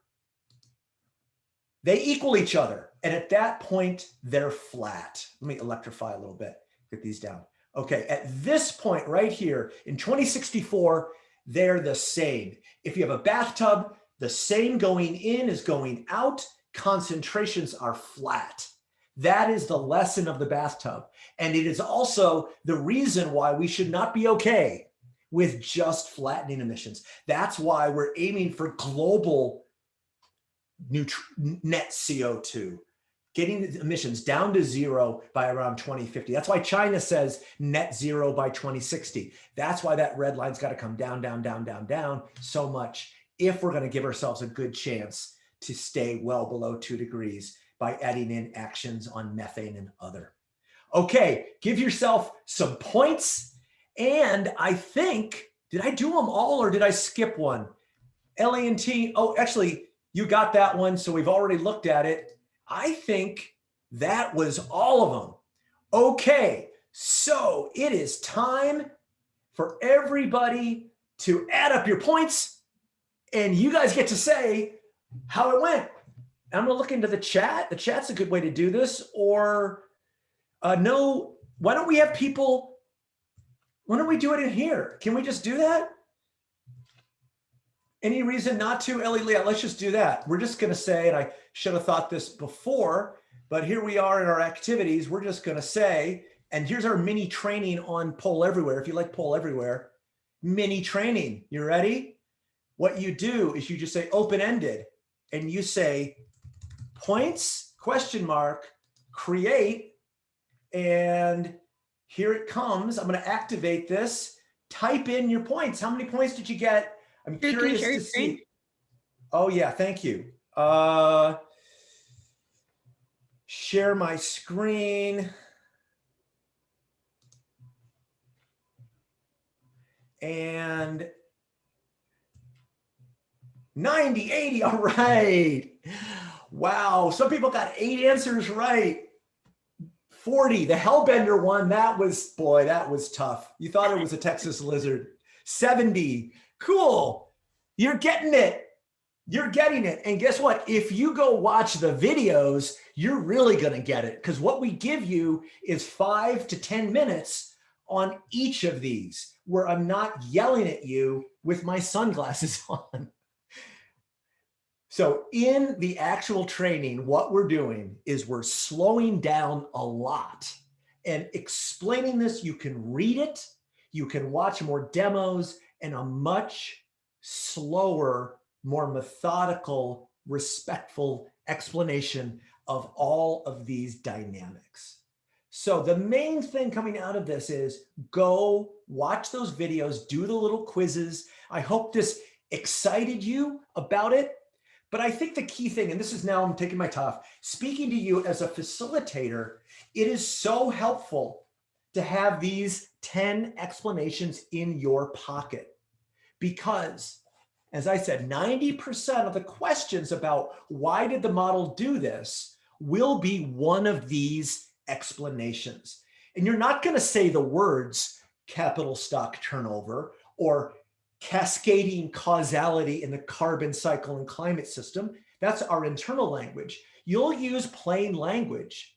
they equal each other. And at that point, they're flat. Let me electrify a little bit, get these down. Okay, at this point right here in 2064, they're the same. If you have a bathtub, the same going in is going out. Concentrations are flat. That is the lesson of the bathtub. And it is also the reason why we should not be okay with just flattening emissions. That's why we're aiming for global net CO2, getting emissions down to zero by around 2050. That's why China says net zero by 2060. That's why that red line's got to come down, down, down, down, down so much if we're going to give ourselves a good chance to stay well below two degrees by adding in actions on methane and other. Okay, give yourself some points. And I think, did I do them all or did I skip one? LA&T, oh, actually, you got that one. So we've already looked at it. I think that was all of them. Okay, so it is time for everybody to add up your points and you guys get to say how it went. I'm gonna look into the chat. The chat's a good way to do this or uh, no, why don't we have people, why don't we do it in here? Can we just do that? Any reason not to, Ellie Leah? Let's just do that. We're just gonna say, and I should have thought this before, but here we are in our activities. We're just gonna say, and here's our mini training on Poll Everywhere. If you like Poll Everywhere, mini training. You ready? What you do is you just say open-ended and you say points, question mark, create, and here it comes. I'm going to activate this. Type in your points. How many points did you get? I'm curious to see. Oh yeah, thank you. Uh, share my screen. And 90, 80, all right. Wow, some people got eight answers right. 40, the Hellbender one, that was, boy, that was tough. You thought it was a Texas lizard. 70, cool. You're getting it. You're getting it. And guess what? If you go watch the videos, you're really going to get it because what we give you is five to 10 minutes on each of these where I'm not yelling at you with my sunglasses *laughs* on. So in the actual training, what we're doing is we're slowing down a lot and explaining this. You can read it, you can watch more demos and a much slower, more methodical, respectful explanation of all of these dynamics. So the main thing coming out of this is go watch those videos, do the little quizzes. I hope this excited you about it but I think the key thing, and this is now I'm taking my top, speaking to you as a facilitator, it is so helpful to have these 10 explanations in your pocket because as I said, 90% of the questions about why did the model do this will be one of these explanations. And you're not going to say the words capital stock turnover or cascading causality in the carbon cycle and climate system. That's our internal language. You'll use plain language.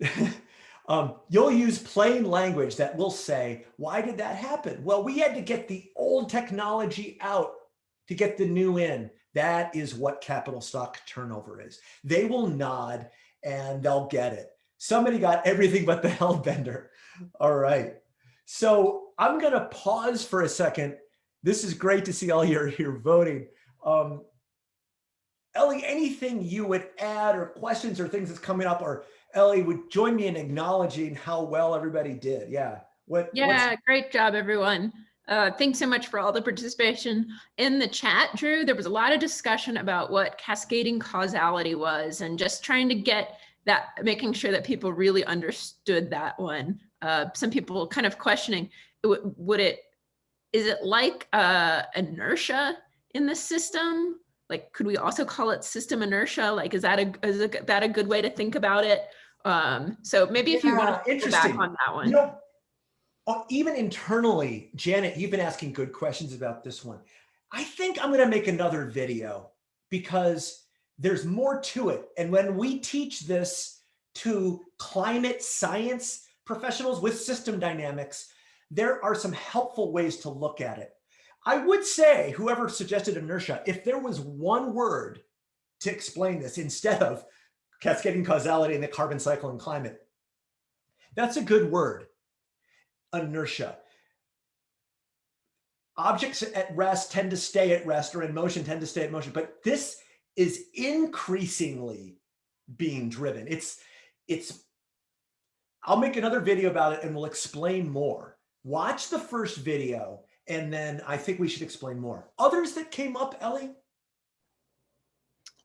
*laughs* um, you'll use plain language that will say, why did that happen? Well, we had to get the old technology out to get the new in. That is what capital stock turnover is. They will nod and they'll get it. Somebody got everything but the *laughs* hellbender. All right. So I'm going to pause for a second. This is great to see all your, your voting. Um, Ellie, anything you would add or questions or things that's coming up or Ellie would join me in acknowledging how well everybody did. Yeah. What? Yeah, great job, everyone. Uh, thanks so much for all the participation in the chat, Drew. There was a lot of discussion about what cascading causality was and just trying to get that, making sure that people really understood that one. Uh, some people kind of questioning, would it, is it like uh, inertia in the system? Like, could we also call it system inertia? Like, is that a, is that a good way to think about it? Um, so maybe if yeah, you want to go back on that one. You know, uh, even internally, Janet, you've been asking good questions about this one. I think I'm going to make another video because there's more to it. And when we teach this to climate science professionals with system dynamics, there are some helpful ways to look at it. I would say, whoever suggested inertia, if there was one word to explain this instead of cascading causality in the carbon cycle and climate, that's a good word, inertia. Objects at rest tend to stay at rest or in motion tend to stay at motion, but this is increasingly being driven. It's, it's, I'll make another video about it and we'll explain more. Watch the first video and then I think we should explain more. Others that came up, Ellie?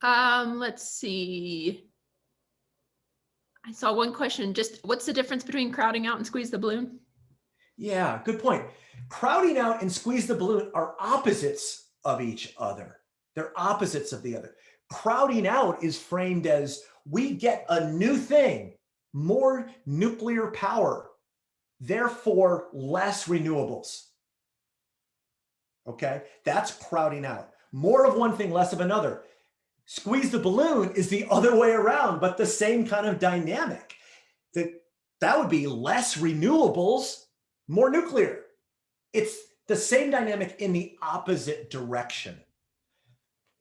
Um, let's see. I saw one question, just what's the difference between crowding out and squeeze the balloon? Yeah, good point. Crowding out and squeeze the balloon are opposites of each other. They're opposites of the other. Crowding out is framed as we get a new thing, more nuclear power, therefore less renewables. Okay, that's crowding out. More of one thing, less of another. Squeeze the balloon is the other way around, but the same kind of dynamic. That, that would be less renewables, more nuclear. It's the same dynamic in the opposite direction.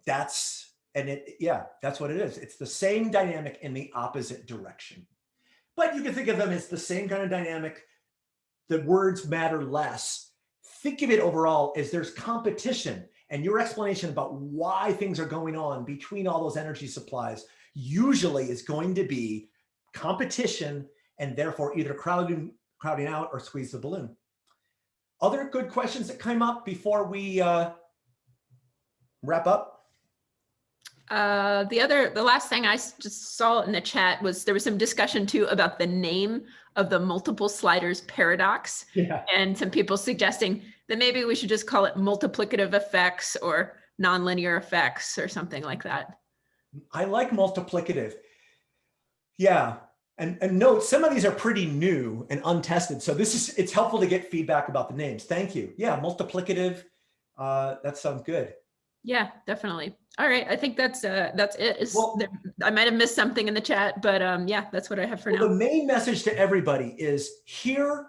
That's, and it, yeah, that's what it is. It's the same dynamic in the opposite direction. But you can think of them as the same kind of dynamic. The words matter less. Think of it overall as there's competition and your explanation about why things are going on between all those energy supplies usually is going to be competition and therefore either crowding, crowding out or squeeze the balloon. Other good questions that came up before we uh, wrap up? Uh, the other, the last thing I just saw in the chat was there was some discussion too about the name of the multiple sliders paradox Yeah. and some people suggesting that maybe we should just call it multiplicative effects or nonlinear effects or something like that. I like multiplicative. Yeah. And, and note, some of these are pretty new and untested. So this is, it's helpful to get feedback about the names. Thank you. Yeah, multiplicative. Uh, that sounds good. Yeah, definitely. All right, I think that's uh that's it. Well- there, I might have missed something in the chat, but um yeah, that's what I have for Well, the main message to everybody is here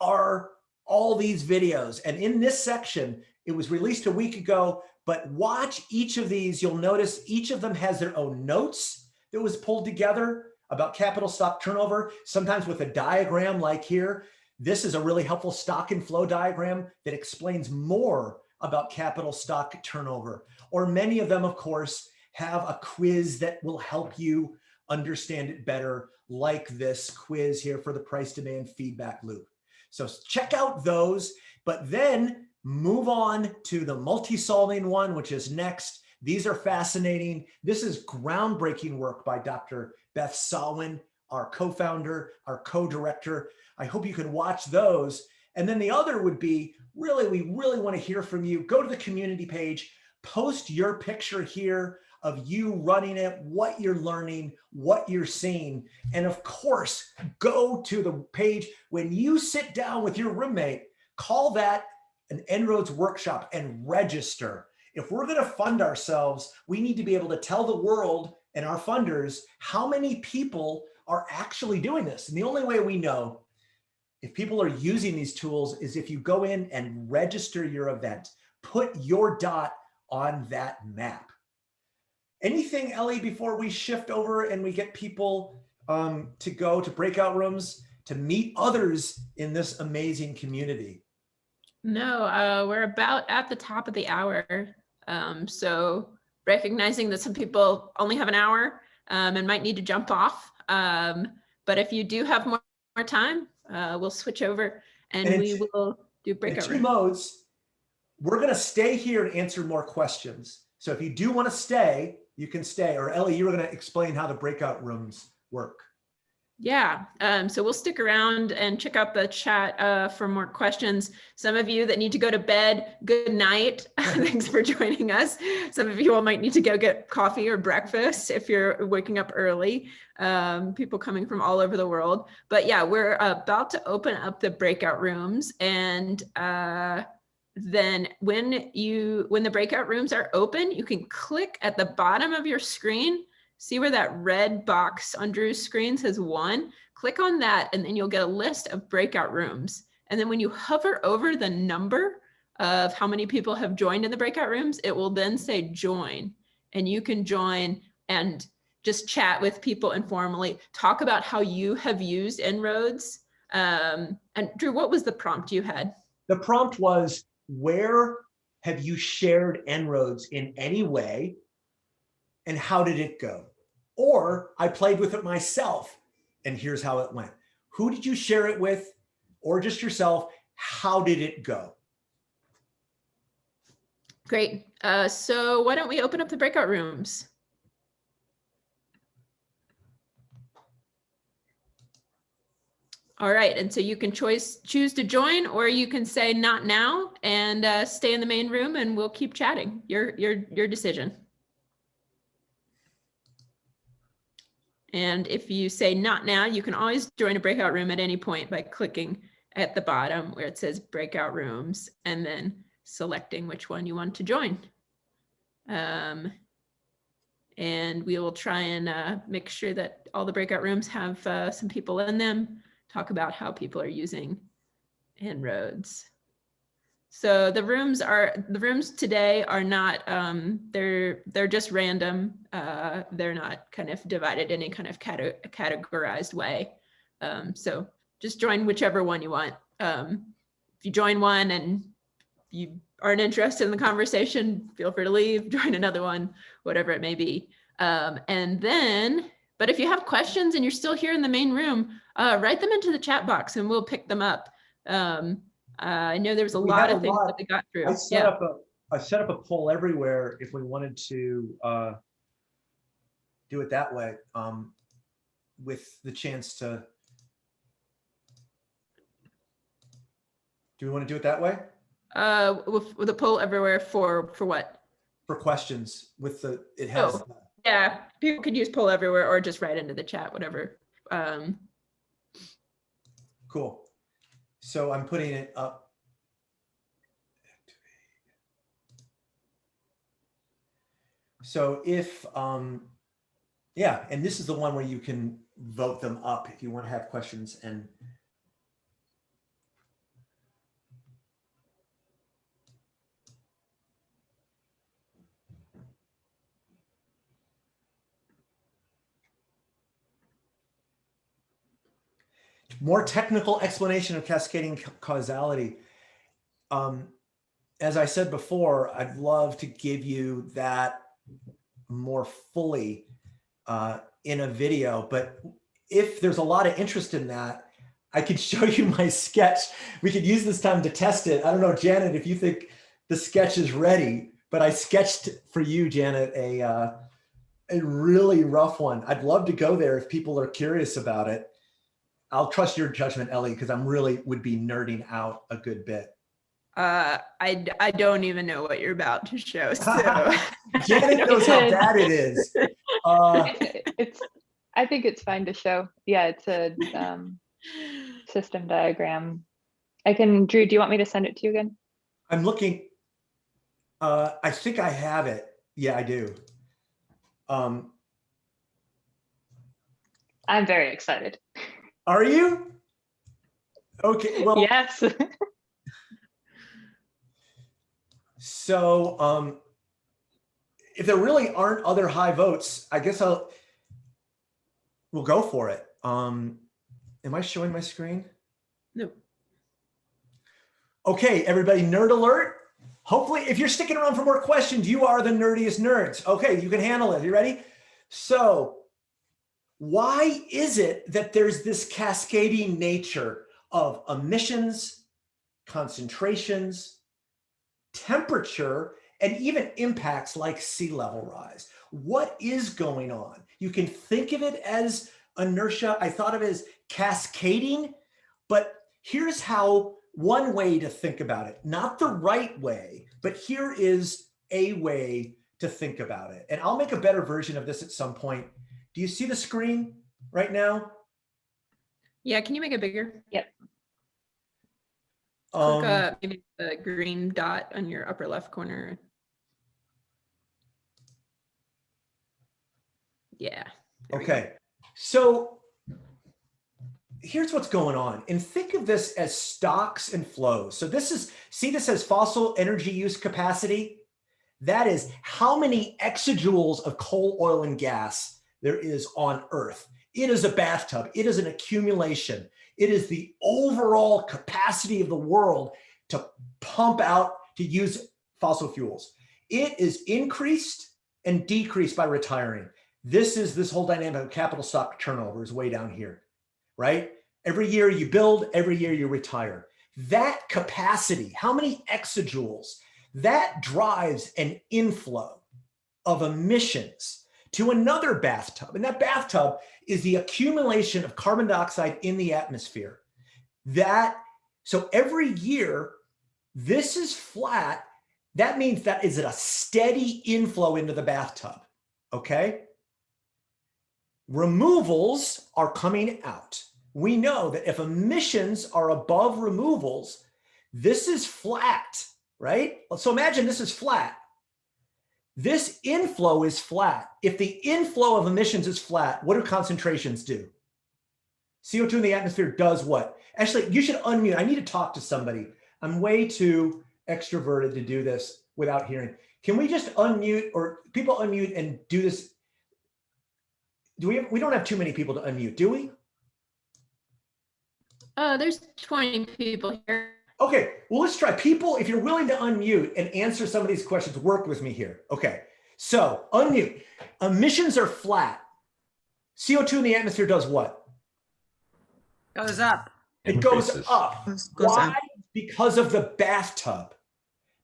are all these videos. And in this section, it was released a week ago, but watch each of these. You'll notice each of them has their own notes that was pulled together about capital stock turnover, sometimes with a diagram like here. This is a really helpful stock and flow diagram that explains more about capital stock turnover. Or many of them, of course, have a quiz that will help you understand it better, like this quiz here for the price demand feedback loop. So check out those, but then move on to the multi-solving one, which is next. These are fascinating. This is groundbreaking work by Dr. Beth Sawin, our co-founder, our co-director. I hope you can watch those. And then the other would be, really, we really want to hear from you. Go to the community page, post your picture here of you running it, what you're learning, what you're seeing. And of course, go to the page when you sit down with your roommate, call that an En-ROADS workshop and register. If we're going to fund ourselves, we need to be able to tell the world and our funders how many people are actually doing this. And the only way we know if people are using these tools is if you go in and register your event, put your dot on that map. Anything, Ellie, before we shift over and we get people um, to go to breakout rooms to meet others in this amazing community? No, uh we're about at the top of the hour. Um so recognizing that some people only have an hour um and might need to jump off. Um but if you do have more, more time, uh we'll switch over and And we will do breakout two room. modes, we're going to stay here and answer more questions. So if you do want to stay, you can stay. Or Ellie, you were going to explain how the breakout rooms work. Yeah, um, so we'll stick around and check out the chat uh, for more questions. Some of you that need to go to bed, good night. *laughs* Thanks for joining us. Some of you all might need to go get coffee or breakfast if you're waking up early. Um, people coming from all over the world. But yeah, we're about to open up the breakout rooms and uh, then when you, when the breakout rooms are open, you can click at the bottom of your screen. See where that red box on Drew's screen says one? Click on that and then you'll get a list of breakout rooms. And then when you hover over the number of how many people have joined in the breakout rooms, it will then say join. And you can join and just chat with people informally, talk about how you have used En-ROADS. Um, and Drew, what was the prompt you had? The prompt was, where have you shared En-ROADS in any way? And how did it go? Or I played with it myself and here's how it went. Who did you share it with? Or just yourself? How did it go? Great. Uh, so why don't we open up the breakout rooms? All right, and so you can choice choose to join, or you can say not now and uh, stay in the main room, and we'll keep chatting. Your your your decision. And if you say not now, you can always join a breakout room at any point by clicking at the bottom where it says breakout rooms and then selecting which one you want to join. Um, and we will try and uh, make sure that all the breakout rooms have uh, some people in them, talk about how people are using En-ROADS. So the rooms are the rooms today are not um, they're they're just random. Uh, they're not kind of divided in any kind of cate categorized way. Um, so just join whichever one you want. Um, if you join one and you aren't interested in the conversation, feel free to leave, *laughs* join another one, whatever it may be. Um, and then, but if you have questions and you're still here in the main room, uh, write them into the chat box and we'll pick them up. Um, uh, I know there was a We lot of a things lot. that we got through. I set Yeah. up a, I set up a poll everywhere if we wanted to uh, do it that way, um, with the chance to. Do we want to do it that way? Uh, with, with a poll everywhere for, for what? For questions with the, it has, Oh. Yeah, people could use poll everywhere or just write into the chat, whatever. Um, cool. So I'm putting it up. So if, um, yeah, and this is the one where you can vote them up if you want to have questions and more technical explanation of cascading causality. Um, as I said before, I'd love to give you that more fully uh, in a video, but if there's a lot of interest in that, I could *laughs* show you my sketch. We could use this time to test it. I don't know, Janet, if you think the sketch is ready, but I sketched for you, Janet, a, uh, a really rough one. I'd love to go there if people are curious about it. I'll trust your judgment, Ellie, because I'm really would be nerding out a good bit. uh, I, I don't even know what you're about to show, *laughs* so. Janet *laughs* knows how bad it is. Uh, It's- It's, I think it's fine to show. Yeah, it's a um, system diagram. I can, Drew, do you want me to send it to you again? I'm looking. Uh, I think I have it. Yeah, I do. Um, I'm very excited. Are you? Okay. Well, Yes. *laughs* So um, if there really aren't other high votes, I guess I'll, we'll go for it. Um, am I showing my screen? No. Okay, everybody, nerd alert. Hopefully, if you're sticking around for more questions, you are the nerdiest nerds. Okay, you can handle it. You ready? So why is it that there's this cascading nature of emissions, concentrations, temperature, and even impacts like sea level rise. What is going on? You can think of it as inertia. I thought of it as cascading, but here's how one way to think about it, not the right way, but here is a way to think about it. And I'll make a better version of this at some point. Do you see the screen right now? Yeah, can you make it bigger? Um, Click uh, maybe the green dot on your upper left corner. Yeah. there. Okay, so here's what's going on. And think of this as stocks and flows. So this is, see this as fossil energy use capacity? That is how many exajoules of coal, oil, and gas there is on Earth. It is a bathtub. It is an accumulation. It is the overall capacity of the world to pump out, to use fossil fuels. It is increased and decreased by retiring. This is this whole dynamic of capital stock turnover is way down here, right? Every year you build, every year you retire. That capacity, how many exajoules, that drives an inflow of emissions to another bathtub. And that bathtub is the accumulation of carbon dioxide in the atmosphere. That, so every year, this is flat. That means that is it a steady inflow into the bathtub, okay? Removals are coming out. We know that if emissions are above removals, this is flat, right? So imagine this is flat. This inflow is flat. If the inflow of emissions is flat, what do concentrations do? CO2 in the atmosphere does what? Actually, you should unmute. I need to talk to somebody. I'm way too extroverted to do this without hearing. Can we just unmute or people unmute and do this? Do we, we don't have too many people to unmute, do we? Oh, there's 20 people here. Okay, well, let's try. People, if you're willing to unmute and answer some of these questions, work with me here. Okay, so unmute. Emissions are flat. CO2 in the atmosphere does what? Goes up. It goes up. Goes Why? up. Because of the bathtub,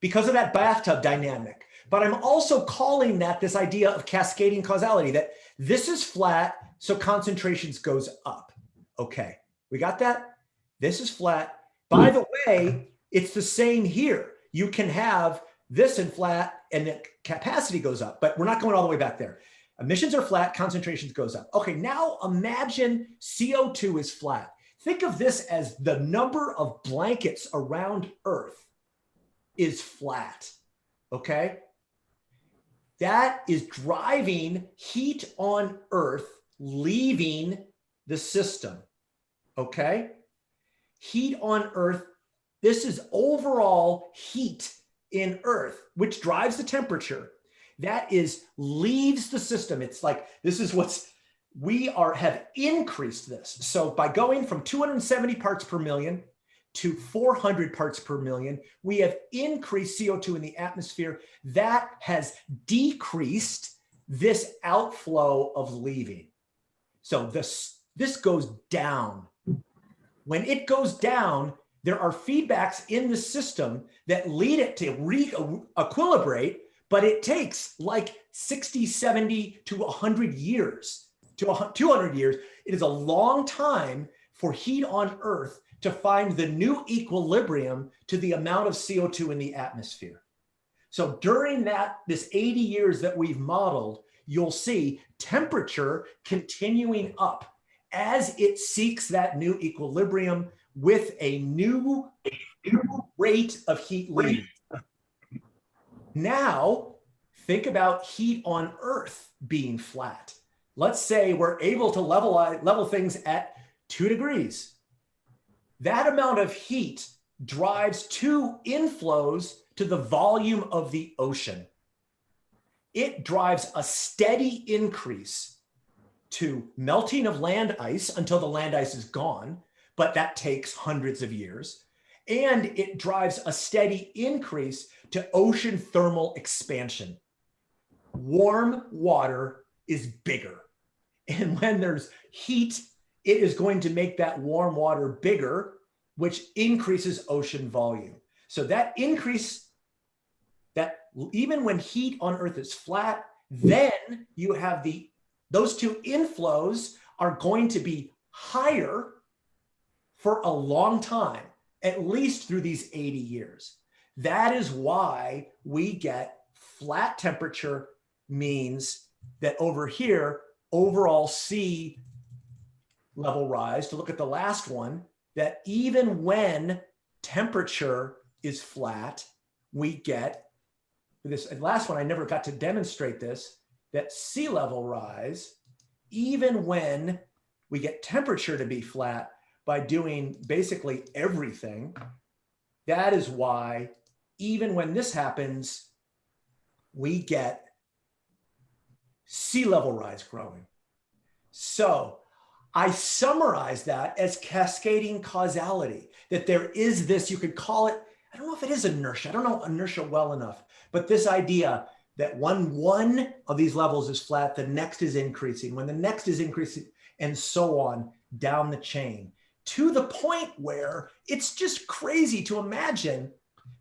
because of that bathtub dynamic. But I'm also calling that this idea of cascading causality, that this is flat, so concentrations goes up. Okay, we got that? This is flat. By the way, it's the same here. You can have this in flat and the capacity goes up, but we're not going all the way back there. Emissions are flat, concentrations goes up. Okay, now imagine CO2 is flat. Think of this as the number of blankets around Earth is flat, okay? That is driving heat on Earth leaving the system, okay? Heat on Earth, this is overall heat in Earth, which drives the temperature. That is leaves the system. It's like, this is what's, we are have increased this. So by going from 270 parts per million to 400 parts per million, we have increased CO2 in the atmosphere. That has decreased this outflow of leaving. So this, this goes down. When it goes down, there are feedbacks in the system that lead it to re-equilibrate, but it takes like 60, 70 to 100 years to 200 years. It is a long time for heat on Earth to find the new equilibrium to the amount of CO2 in the atmosphere. So during that, this 80 years that we've modeled, you'll see temperature continuing up as it seeks that new equilibrium with a new, a new rate of heat leaving. Now, think about heat on Earth being flat. Let's say we're able to level, level things at two degrees. That amount of heat drives two inflows to the volume of the ocean. It drives a steady increase to melting of land ice until the land ice is gone, but that takes hundreds of years. And it drives a steady increase to ocean thermal expansion. Warm water is bigger. And when there's heat, it is going to make that warm water bigger, which increases ocean volume. So that increase, that even when heat on Earth is flat, then you have the, those two inflows are going to be higher for a long time, at least through these 80 years. That is why we get flat temperature means that over here, overall sea level rise, to look at the last one, that even when temperature is flat, we get this last one, I never got to demonstrate this, that sea level rise, even when we get temperature to be flat by doing basically everything, that is why even when this happens, we get sea level rise growing. So I summarize that as cascading causality, that there is this, you could call it, I don't know if it is inertia. I don't know inertia well enough, but this idea that when one of these levels is flat, the next is increasing. When the next is increasing and so on down the chain to the point where it's just crazy to imagine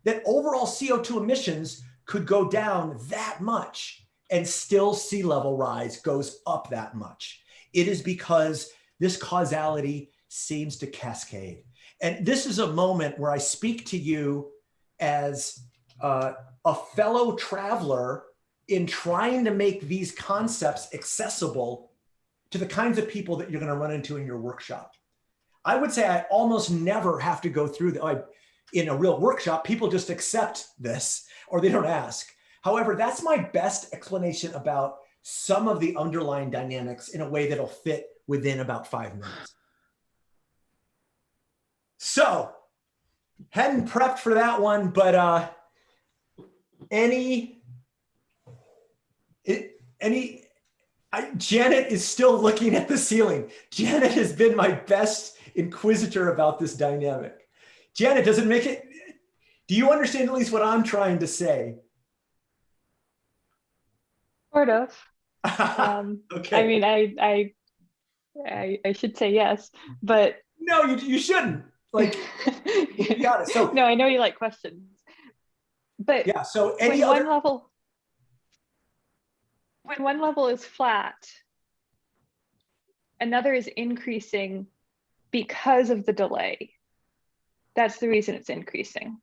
that overall CO2 emissions could go down that much and still sea level rise goes up that much. It is because this causality seems to cascade. And this is a moment where I speak to you as uh, a fellow traveler in trying to make these concepts accessible to the kinds of people that you're going to run into in your workshop. I would say I almost never have to go through the, in a real workshop, people just accept this or they don't ask. However, that's my best explanation about some of the underlying dynamics in a way that'll fit within about five minutes. So, hadn't prepped for that one, but uh, any, it, any, I, Janet is still looking at the ceiling. Janet has been my best inquisitor about this dynamic. Janet, does it make it, do you understand at least what I'm trying to say? Sort of. *laughs* Um, okay. I mean, I, I, I, I should say yes, but no, you, you shouldn't. Like, you *laughs* got it. So, no, I know you like questions, but yeah. So any other, one level, when one level is flat, another is increasing because of the delay. That's the reason it's increasing.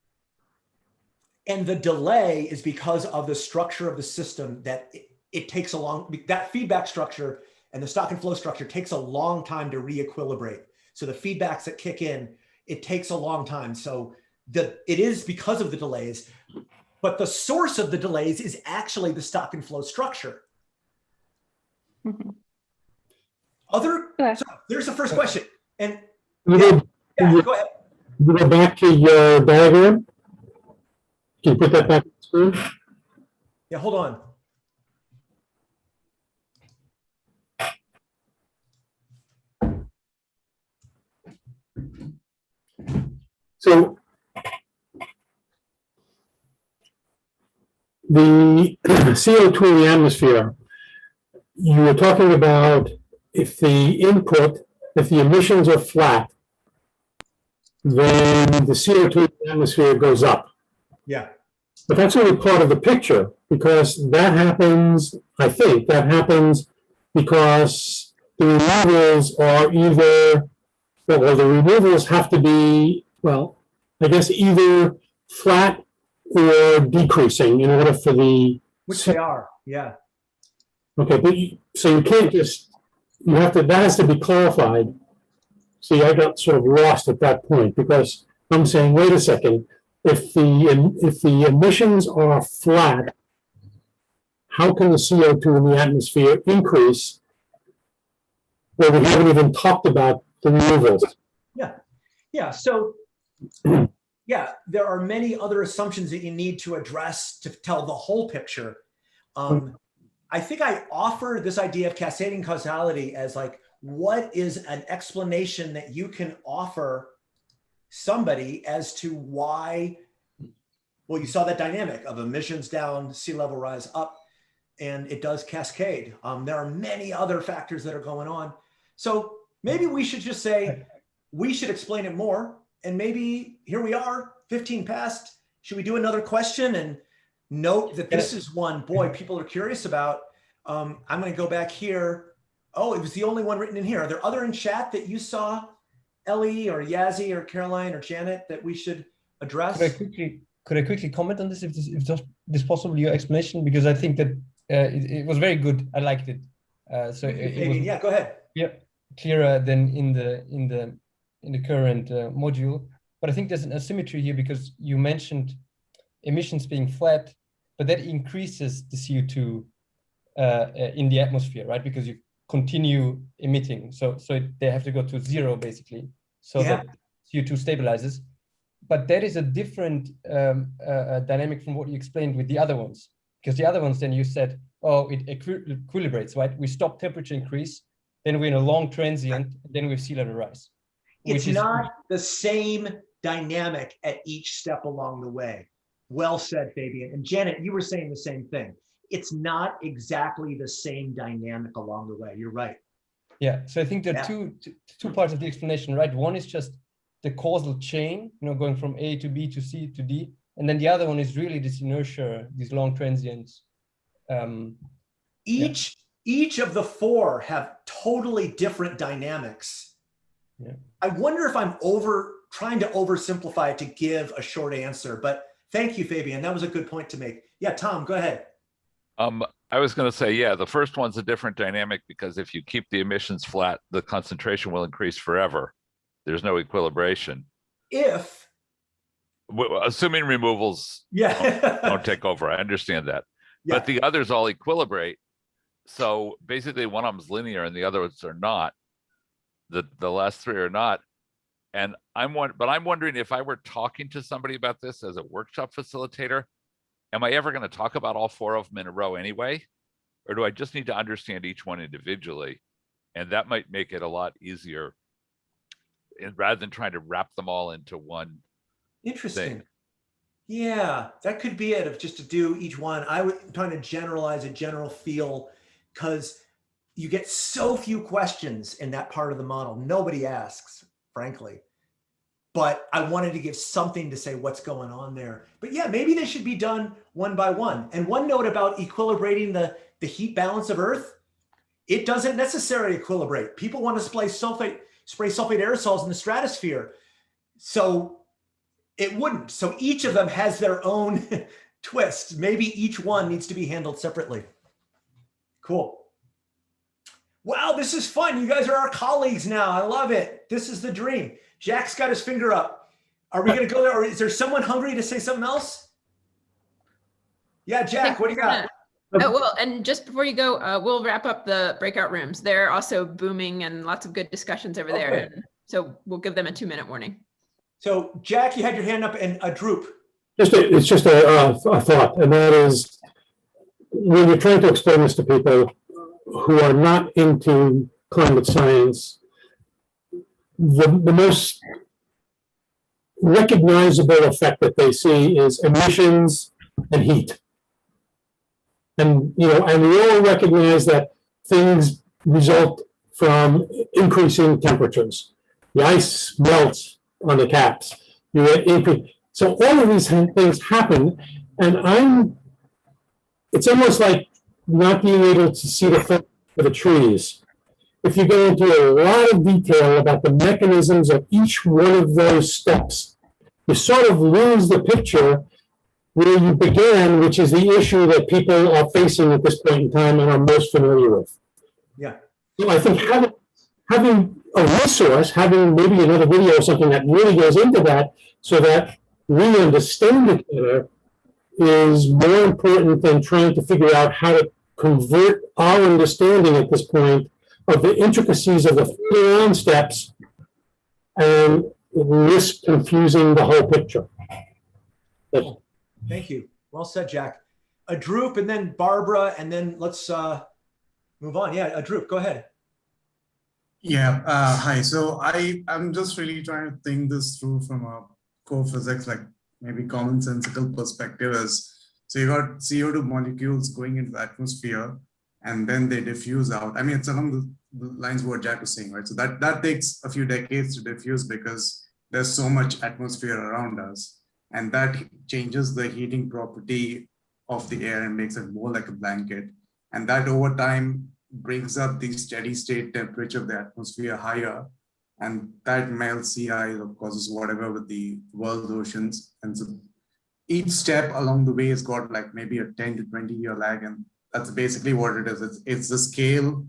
and the delay is because of the structure of the system that it, it takes a long, that feedback structure and the stock and flow structure takes a long time to re-equilibrate. So the feedbacks that kick in, it takes a long time. So the it is because of the delays, but the source of the delays is actually the stock and flow structure. Mhm. Other, so there's the first question. And You Yeah. go, yeah, go ahead. you go back to your diagram. Can you put that back on the screen? Yeah, hold on. So the *clears throat* CO2 in the atmosphere, you were talking about if the input, if the emissions are flat, then the CO2 in the atmosphere goes up. Yeah. But that's only part of the picture because that happens, I think, that happens because the removals are either, well, the removals have to be, well, I guess either flat or decreasing in order for the, Which they are. Yeah. Okay, but you, so you can't just, you have to, that has to be clarified. See, I got sort of lost at that point because I'm saying, wait a second, if the, if the emissions are flat, how can the CO2 in the atmosphere increase? Well, we haven't even talked about the removals. Yeah, yeah. So, *clears throat* yeah, there are many other assumptions that you need to address to tell the whole picture. Um, I think I offer this idea of cascading causality as like, what is an explanation that you can offer somebody as to why, well, you saw that dynamic of emissions down, sea level rise up, and it does cascade. Um, there are many other factors that are going on. So maybe we should just say, we should explain it more. And maybe here we are, 15 past. Should we do another question and note that this is one, boy, people are curious about. Um, I'm going to go back here. Oh, it was the only one written in here. Are there other in chat that you saw, Ellie or Yazzie or Caroline or Janet, that we should address? Could I quickly could I quickly comment on this if this if just this possible your explanation because I think that uh, it, it was very good. I liked it. Uh, so it, it was yeah, go ahead. Yeah, clearer than in the in the in the current uh, module. But But I think there's an asymmetry here because you mentioned emissions being flat, but that increases the CO2 uh, uh, in the atmosphere, right? Because you continue emitting. So, so it, they have to go to zero basically. So Yeah. that CO2 stabilizes. But that is a different um, uh, uh, dynamic from what you explained with the other ones. Because the other ones, then you said, oh, it equi- equilibrates, right? We stop temperature increase, then we're in a long transient, then we have sea level rise. It's which is- not the same dynamic at each step along the way. Well said, Fabian. And Janet, you were saying the same thing. It's not exactly the same dynamic along the way. You're right. Yeah, so I think there are Yeah. two, two two parts of the explanation, right? One is just the causal chain, you know, going from A to B to C to D, and then the other one is really this inertia, these long transients. Um, Yeah. Each each of the four have totally different dynamics. Yeah. I wonder if I'm over trying to oversimplify it to give a short answer, but thank you, Fabian. That was a good point to make. Yeah, Tom, go ahead. Um, I was gonna say, yeah, the first one's a different dynamic because if you keep the emissions flat, the concentration will increase forever. There's no equilibration, If assuming removals yeah, don't *laughs* take over. I understand that. Yeah. But the others all equilibrate. So basically one of them's linear and the other ones are not. The, the last three are not. And I'm one, but I'm wondering if I were talking to somebody about this as a workshop facilitator, am I ever going to talk about all four of them in a row anyway? Or do I just need to understand each one individually? And that might make it a lot easier. And rather than trying to wrap them all into one interesting. thing. Yeah, that could be it. Of just to do each one, I would trying to generalize a general feel because you get so few questions in that part of the model. Nobody asks, frankly. But I wanted to give something to say what's going on there. But yeah, maybe they should be done one by one. And one note about equilibrating the, the heat balance of Earth, it doesn't necessarily equilibrate. People want to spray sulfate, spray sulfate aerosols in the stratosphere. So it wouldn't. So each of them has their own *laughs* twist. Maybe each one needs to be handled separately. Cool. Wow, this is fun. You guys are our colleagues now. I love it. This is the dream. Jack's got his finger up. Are we going to go there or is there someone hungry to say something else? Yeah, Jack, what do you got? Oh, well, and just before you go, uh, we'll wrap up the breakout rooms. They're also booming and lots of good discussions over there. And So we'll give them a two minute warning. So Jack, you had your hand up and a droop. Just, a- it's just a, a a thought, and that is, when you're trying to explain this to people who are not into climate science, the, the most recognizable effect that they see is emissions and heat. And, you know, and we all recognize that things result from increasing temperatures. The ice melts on the caps. You increase. So all of these things happen, and I'm. It's almost like not being able to see the for the trees. If you go into a lot of detail about the mechanisms of each one of those steps, you sort of lose the picture where you began, which is the issue that people are facing at this point in time and are most familiar with. Yeah. So I think having, having a resource, having maybe another video or something that really goes into that so that we understand it better is more important than trying to figure out how to convert our understanding at this point of the intricacies of the follow-on steps and risk confusing the whole picture. That's- Thank you. Well said, Jack. A droop and then Barbara, and then let's uh, move on. Yeah, a droop, go ahead. Yeah, uh, hi. So I, I'm just really trying to think this through from a core physics, like maybe commonsensical perspective is, so you got CO2 molecules going into the atmosphere and then they diffuse out. I mean, it's along the, lines what Jack was saying, right? So that, that takes a few decades to diffuse because there's so much atmosphere around us. And that changes the heating property of the air and makes it more like a blanket. And that over time brings up the steady state temperature of the atmosphere higher and that melts sea ice or causes whatever with the world oceans and so each step along the way has got like maybe a 10 to 20 year lag and that's basically what it is it's, it's the scale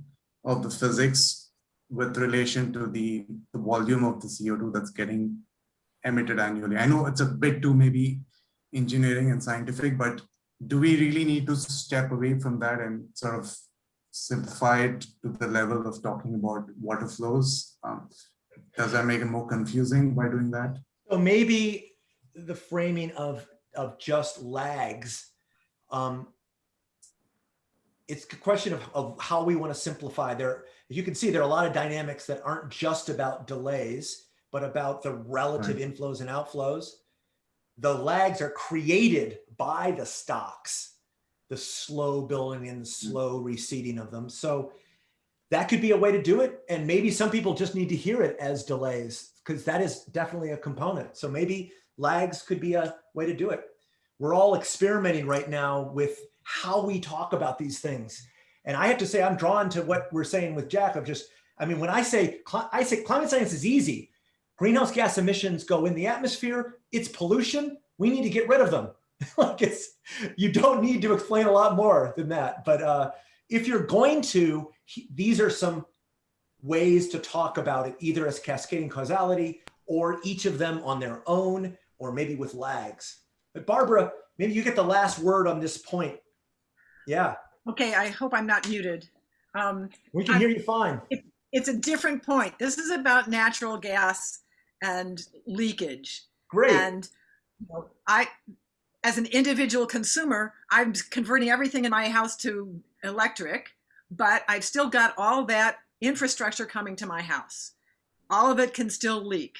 of the physics with relation to the, the volume of the co2 that's getting emitted annually? I know it's a bit too maybe engineering and scientific, but do we really need to step away from that and sort of simplify it to the level of talking about water flows? Um, does that make it more confusing by doing that? So maybe the framing of, of just lags. Um, it's a question of, of how we want to simplify there. As you can see, there are a lot of dynamics that aren't just about delays, but about the relative inflows and outflows. The lags are created by the stocks, the slow building and the slow receding of them. So that could be a way to do it. And maybe some people just need to hear it as delays because that is definitely a component. So maybe lags could be a way to do it. We're all experimenting right now with how we talk about these things. And I have to say, I'm drawn to what we're saying with Jack of just, I mean, when I say, I say climate science is easy. Greenhouse gas emissions go in the atmosphere. It's pollution. We need to get rid of them. *laughs* like it's, you don't need to explain a lot more than that. But uh, if you're going to, these are some ways to talk about it, either as cascading causality or each of them on their own, or maybe with lags. But Barbara, maybe you get the last word on this point. Yeah, Okay, I hope I'm not muted. Um, we can hear you fine. it's a different point. This is about natural gas and leakage. Great. And you know, I, as an individual consumer, I'm converting everything in my house to electric, but I've still got all that infrastructure coming to my house. All of it can still leak.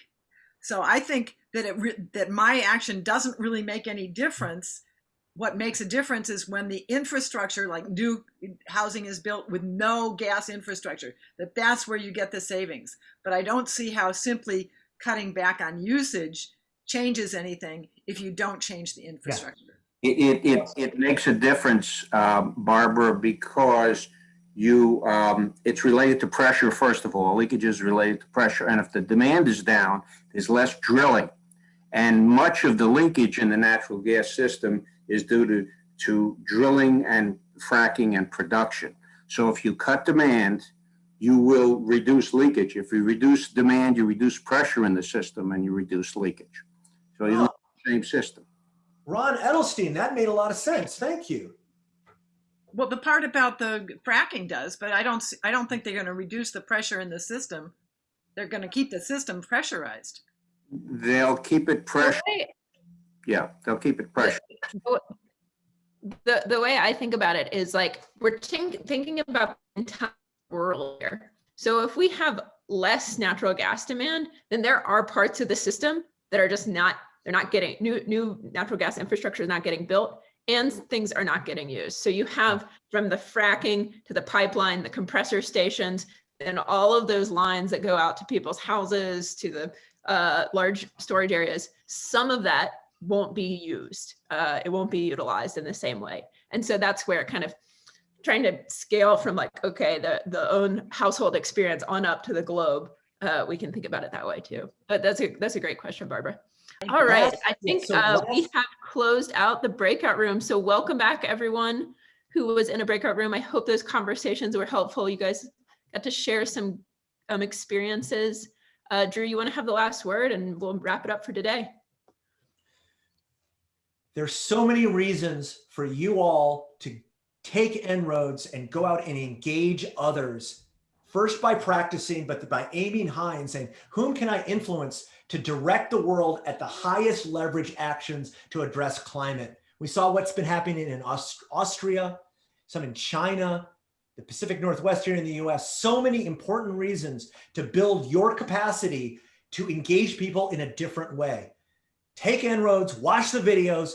So I think that it re- that my action doesn't really make any difference. What makes a difference is when the infrastructure, like new housing, is built with no gas infrastructure. That that's where you get the savings. But I don't see how simply cutting back on usage changes anything if you don't change the infrastructure. It, it, it, it makes a difference, um, Barbara, because you, um, it's related to pressure, first of all. Leakage is related to pressure. And if the demand is down, there's less drilling. And much of the leakage in the natural gas system is due to, to drilling and fracking and production. So if you cut demand, you will reduce leakage. If you reduce demand, you reduce pressure in the system and you reduce leakage. So you have the same system. Ron Edelstein, that made a lot of sense. Thank you. Well, the part about the fracking does, but I don't. s- I don't think they're going to reduce the pressure in the system. They're going to keep the system pressurized. They'll keep it pressure. Right. Yeah, they'll keep it pressure. the the way I think about it is like we're think, thinking about the entire world here. So if we have less natural gas demand, then there are parts of the system that are just not they're not getting new new natural gas infrastructure is not getting built and things are not getting used. So you have from the fracking to the pipeline, the compressor stations, and all of those lines that go out to people's houses, to the uh, large storage areas. Some of that won't be used. Uh, it won't be utilized in the same way. And so that's where kind of trying to scale from like, okay, the, the own household experience on up to the globe. Uh, we can think about it that way too. But that's a, that's a great question, Barbara. All right, I think uh, we have closed out the breakout room. So welcome back everyone who was in a breakout room. I hope those conversations were helpful. You guys got to share some um, experiences. Uh, Drew, you want to have the last word and we'll wrap it up for today. There's so many reasons for you all to take En-ROADS and go out and engage others. First by practicing, but by aiming high and saying, whom can I influence to direct the world at the highest leverage actions to address climate? We saw what's been happening in Aust- Austria, some in China, the Pacific Northwest here in the US. So many important reasons to build your capacity to engage people in a different way. Take En-ROADS, watch the videos,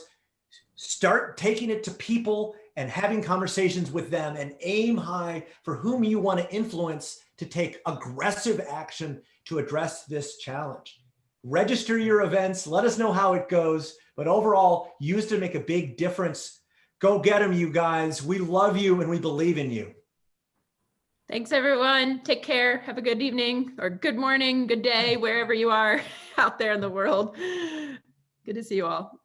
start taking it to people and having conversations with them and aim high for whom you want to influence to take aggressive action to address this challenge. Register your events, let us know how it goes, but overall, use to make a big difference. Go get them, you guys. We love you and we believe in you. Thanks, everyone. Take care. Have a good evening or good morning, good day, wherever you are *laughs* out there in the world. Good to see you all.